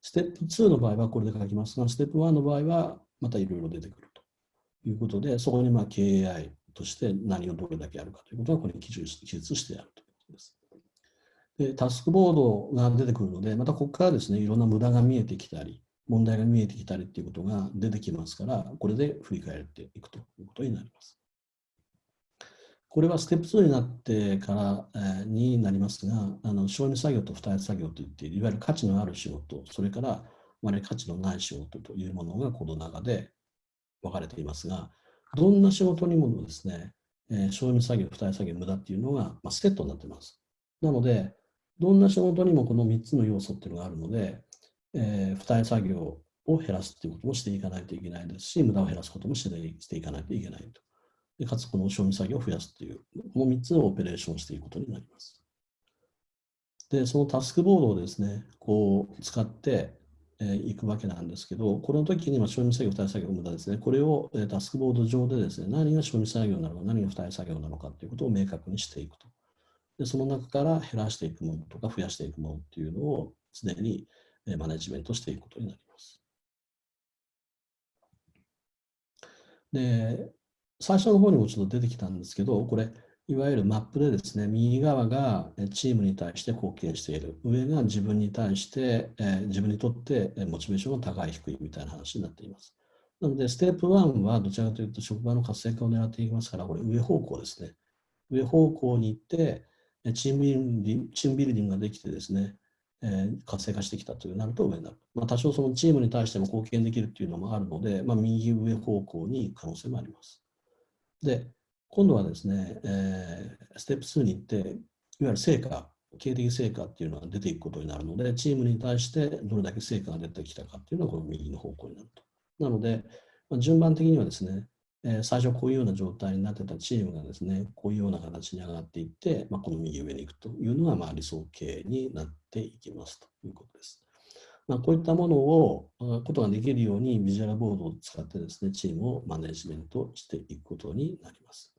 [SPEAKER 1] ステップ2の場合はこれで書きますが、ステップ1の場合はまたいろいろ出てくると。いうことで、そこにまあ KAI として何をどれだけやるかということは、これに記述してやるとで。タスクボードが出てくるので、またここからですね、いろんな無駄が見えてきたり、問題が見えてきたりっていうことが出てきますから、これで振り返っていくということになります。これはステップ2になってから、えー、になりますが、あの承認作業と付帯作業といっていわゆる価値のある仕事、それからまり価値のない仕事というものがこの中で分かれていますが、どんな仕事にもですね、えー、賞味作業、付帯作業、無駄っていうのが、まあ、セットになっています。なので、どんな仕事にもこの3つの要素っていうのがあるので、えー、付帯作業を減らすっていうこともしていかないといけないですし、無駄を減らすこともしていかないといけないと。でかつ、この賞味作業を増やすっていう、この3つをオペレーションしていくことになります。で、そのタスクボードをですね、こう使って、いくわけなんですけど、この時に、まあ、承認作業、付帯作業、無駄ですね。これをえタスクボード上でですね、何が承認作業なのか、何が付帯作業なのかということを明確にしていくと。でその中から減らしていくものとか増やしていくものっていうのを常にマネジメントしていくことになります。で、最初の方にもちょっと出てきたんですけど、これ、いわゆるマップでですね、右側がチームに対して貢献している、上が自分に対して、え自分にとってモチベーションが高い、低いみたいな話になっています。なので、ステップ1はどちらかというと職場の活性化を狙っていきますから、これ上方向ですね。上方向に行って、チームビルディングチームビルディングができてですね、えー、活性化してきたというなると上になる。まあ、多少そのチームに対しても貢献できるっていうのもあるので、まあ、右上方向に可能性もあります。で、今度はですね、えー、ステップ2に行って、いわゆる成果、経営的成果っていうのが出ていくことになるので、チームに対してどれだけ成果が出てきたかっていうのはこの右の方向になると。なので、まあ、順番的にはですね、え、最初こういうような状態になってたチームがですね、こういうような形に上がっていって、まあ、この右上に行くというのがまあ理想形になっていきますということです。まあ、こういったものを、ことができるようにビジュアルボードを使ってですね、チームをマネジメントしていくことになります。